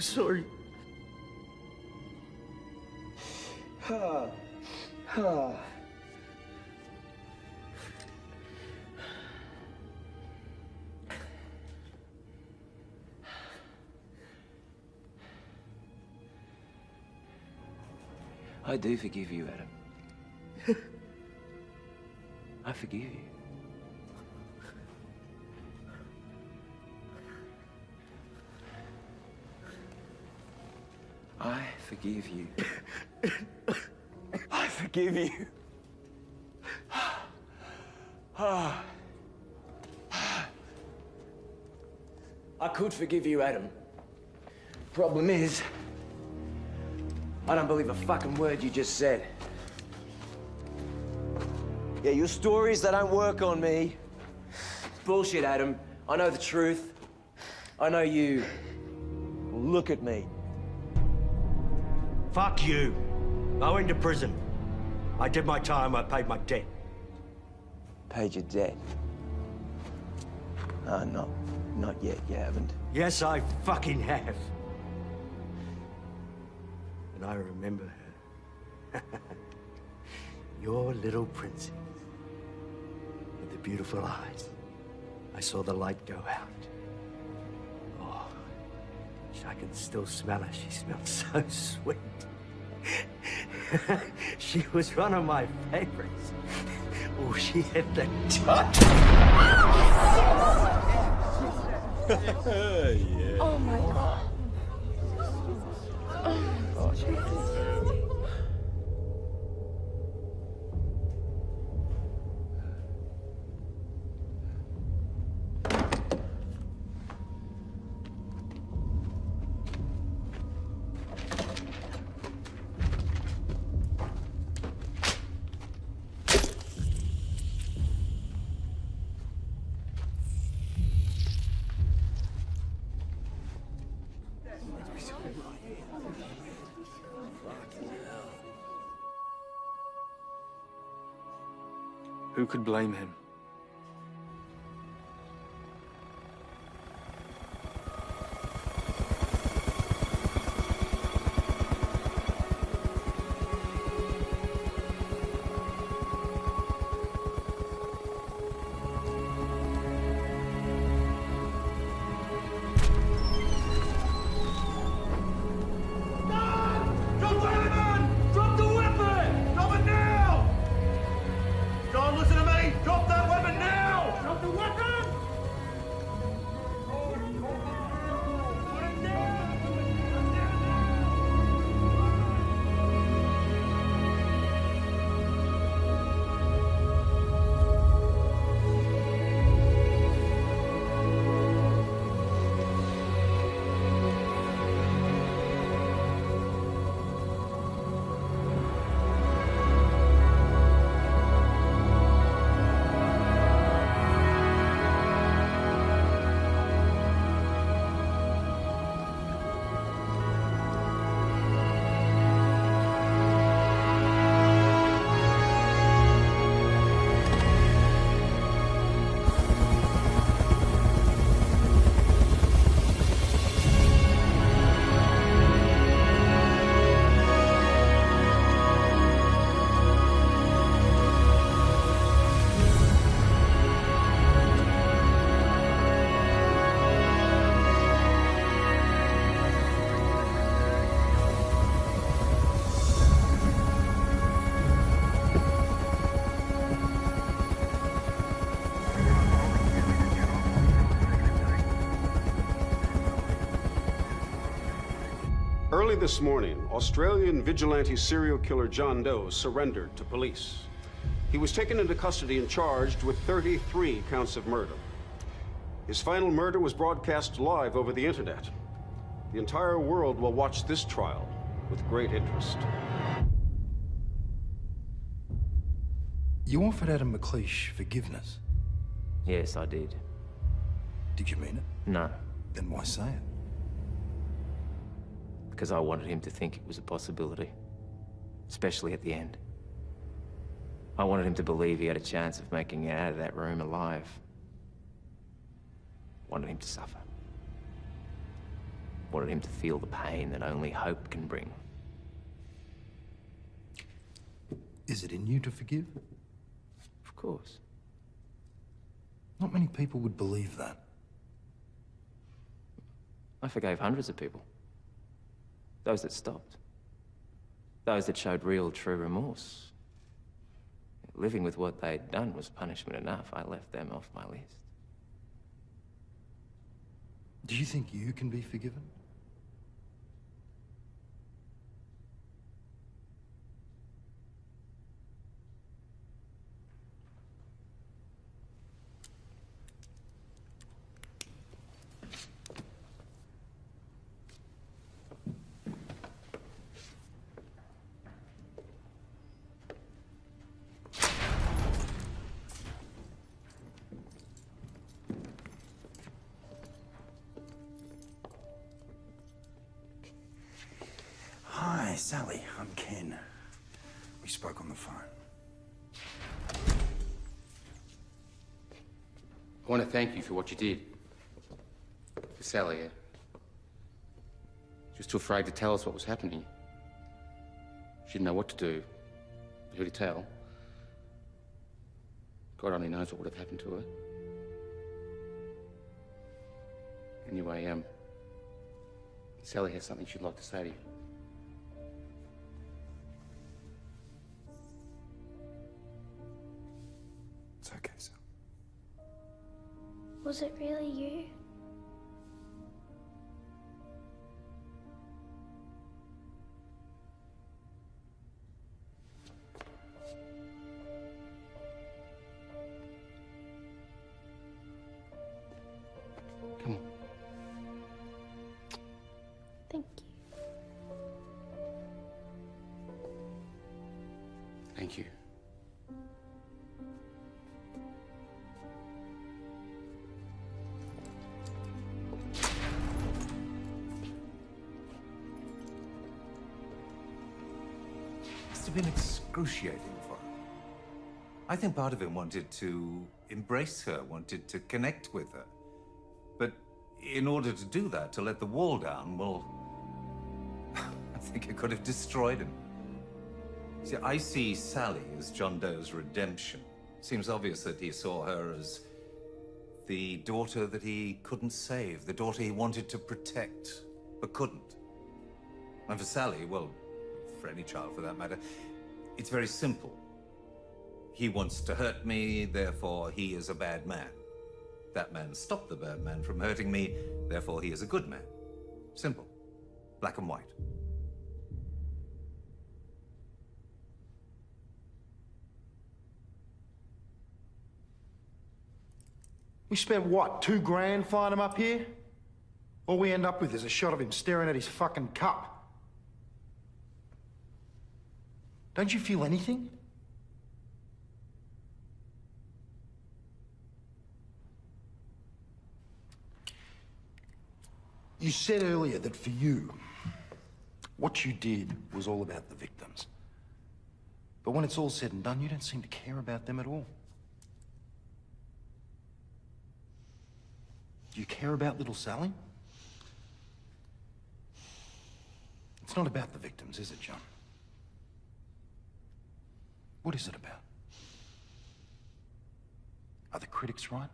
so sorry. I do forgive you, Adam. I forgive you. I forgive you. I forgive you. I could forgive you, Adam. Problem is, I don't believe a fucking word you just said. Yeah, your stories, they don't work on me. Bullshit, Adam. I know the truth. I know you. Look at me. Fuck you. I went to prison. I did my time, I paid my debt. Paid your debt? Uh, not, not yet, you haven't. Yes, I fucking have. And I remember her. Your little princess. With the beautiful eyes. I saw the light go out. I can still smell her. She smelled so sweet. she was one of my favorites. Oh, she had the touch. yeah. Oh my god. Blame him? Early this morning, Australian vigilante serial killer John Doe surrendered to police. He was taken into custody and charged with 33 counts of murder. His final murder was broadcast live over the internet. The entire world will watch this trial with great interest. You offered Adam McLeish forgiveness. Yes, I did. Did you mean it? No, Then why say it? Because I wanted him to think it was a possibility. Especially at the end. I wanted him to believe he had a chance of making it out of that room alive. Wanted him to suffer. Wanted him to feel the pain that only hope can bring. Is it in you to forgive? Of course. Not many people would believe that. I forgave hundreds of people. Those that stopped. Those that showed real, true remorse. Living with what they'd done was punishment enough. I left them off my list. Do you think you can be forgiven? Sally. I'm Ken. We spoke on the phone. I want to thank you for what you did. For Sally. uh, She was too afraid to tell us what was happening. She didn't know what to do, who to tell. God only knows what would have happened to her. Anyway, um, Sally has something she'd like to say to you. Was it really you? Excruciating for. I think part of him wanted to embrace her, wanted to connect with her. But in order to do that, to let the wall down, well, I think it could have destroyed him. See, I see Sally as John Doe's redemption. Seems obvious that he saw her as the daughter that he couldn't save, the daughter he wanted to protect, but couldn't. And for Sally, well, for any child for that matter, it's very simple. He wants to hurt me, therefore he is a bad man. That man stopped the bad man from hurting me, therefore he is a good man. Simple. Black and white. We spent what, two grand flying him up here? All we end up with is a shot of him staring at his fucking cup. Don't you feel anything? You said earlier that for you, what you did was all about the victims. But when it's all said and done, you don't seem to care about them at all. Do you care about little Sally? It's not about the victims, is it, John? What is it about? Are the critics right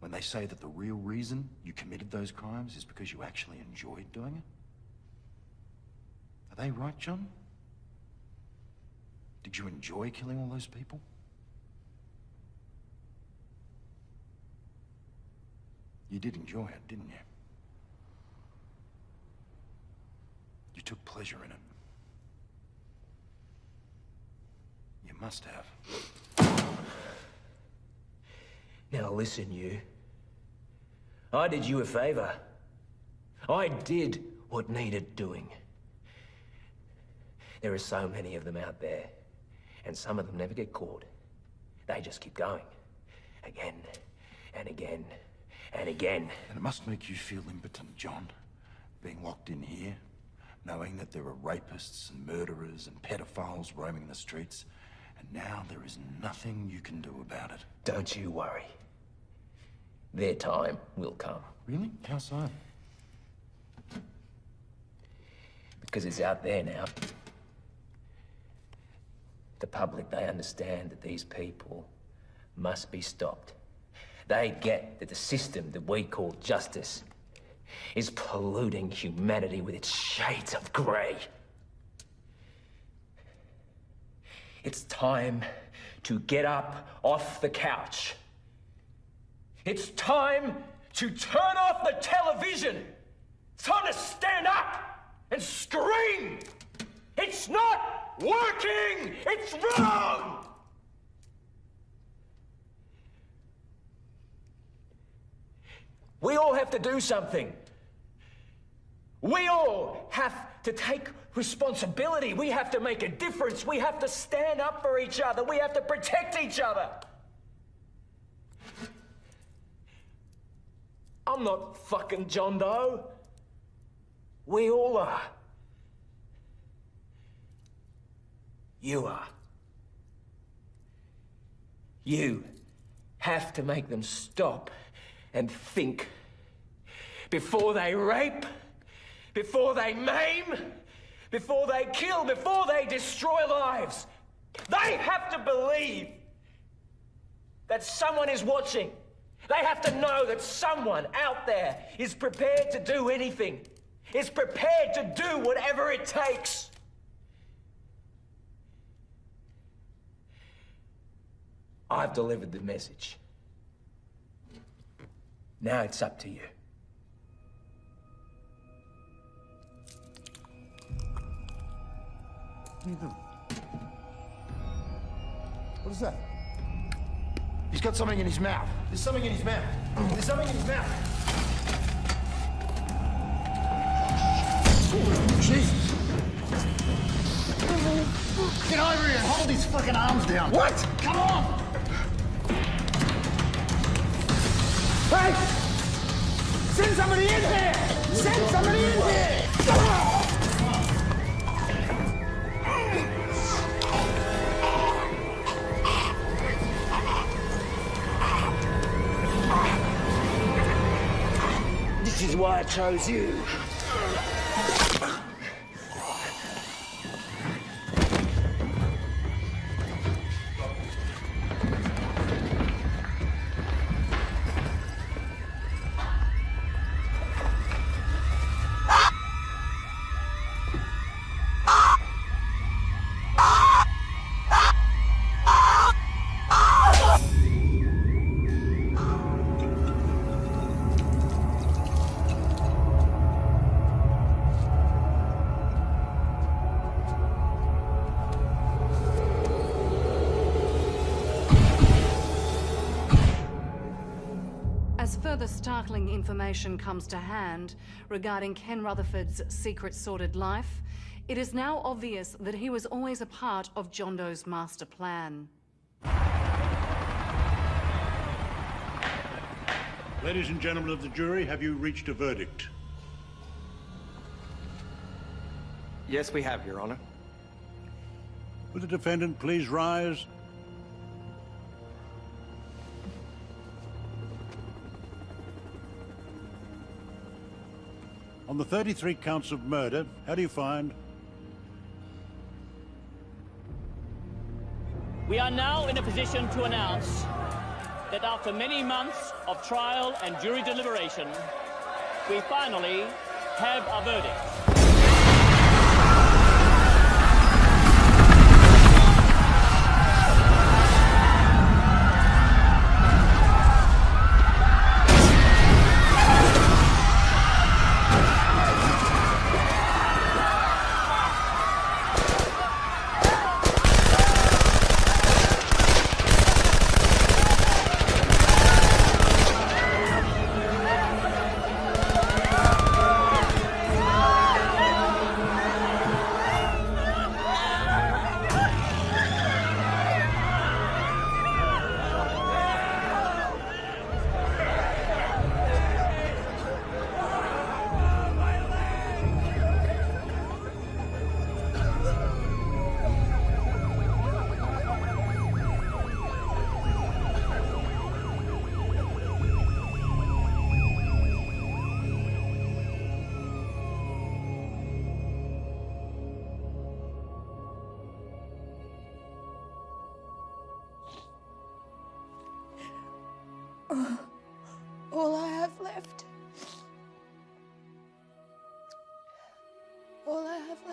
when they say that the real reason you committed those crimes is because you actually enjoyed doing it? Are they right, John? Did you enjoy killing all those people? You did enjoy it, didn't you? You took pleasure in it. You must have. Now listen, you. I did you a favor. I did what needed doing. There are so many of them out there, and some of them never get caught. They just keep going. Again and again and again. And it must make you feel impotent, John, being locked in here, knowing that there are rapists and murderers and pedophiles roaming the streets, and now there is nothing you can do about it. Don't you worry. Their time will come. Really? How so? Because it's out there now. The public, they understand that these people must be stopped. They get that the system that we call justice is polluting humanity with its shades of grey. It's time to get up off the couch. It's time to turn off the television. It's time to stand up and scream. It's not working. It's wrong. We all have to do something. We all have to take responsibility. We have to make a difference. We have to stand up for each other. We have to protect each other. I'm not fucking John Doe. We all are. You are. You have to make them stop and think before they rape, before they maim, before they kill, before they destroy lives. They have to believe that someone is watching. They have to know that someone out there is prepared to do anything, is prepared to do whatever it takes. I've delivered the message. Now it's up to you. What you doing? What is that? He's got something in his mouth. There's something in his mouth. There's something in his mouth. Jesus. Get over here and hold his fucking arms down. What? Come on! Hey! Send somebody in here! Send somebody in here! Is why I chose you. Information comes to hand regarding Ken Rutherford's secret sordid life, it is now obvious that he was always a part of John Doe's master plan. Ladies and gentlemen of the jury, have you reached a verdict? Yes, we have, Your Honor. Will the defendant please rise? On the 33 counts of murder, how do you find? We are now in a position to announce that after many months of trial and jury deliberation, we finally have a verdict.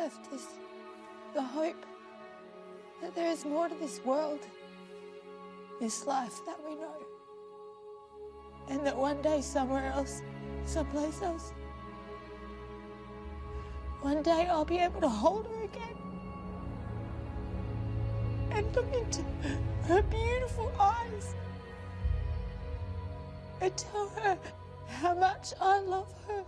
Left is the hope that there is more to this world, this life that we know. And that one day, somewhere else, someplace else, one day I'll be able to hold her again and look into her beautiful eyes and tell her how much I love her.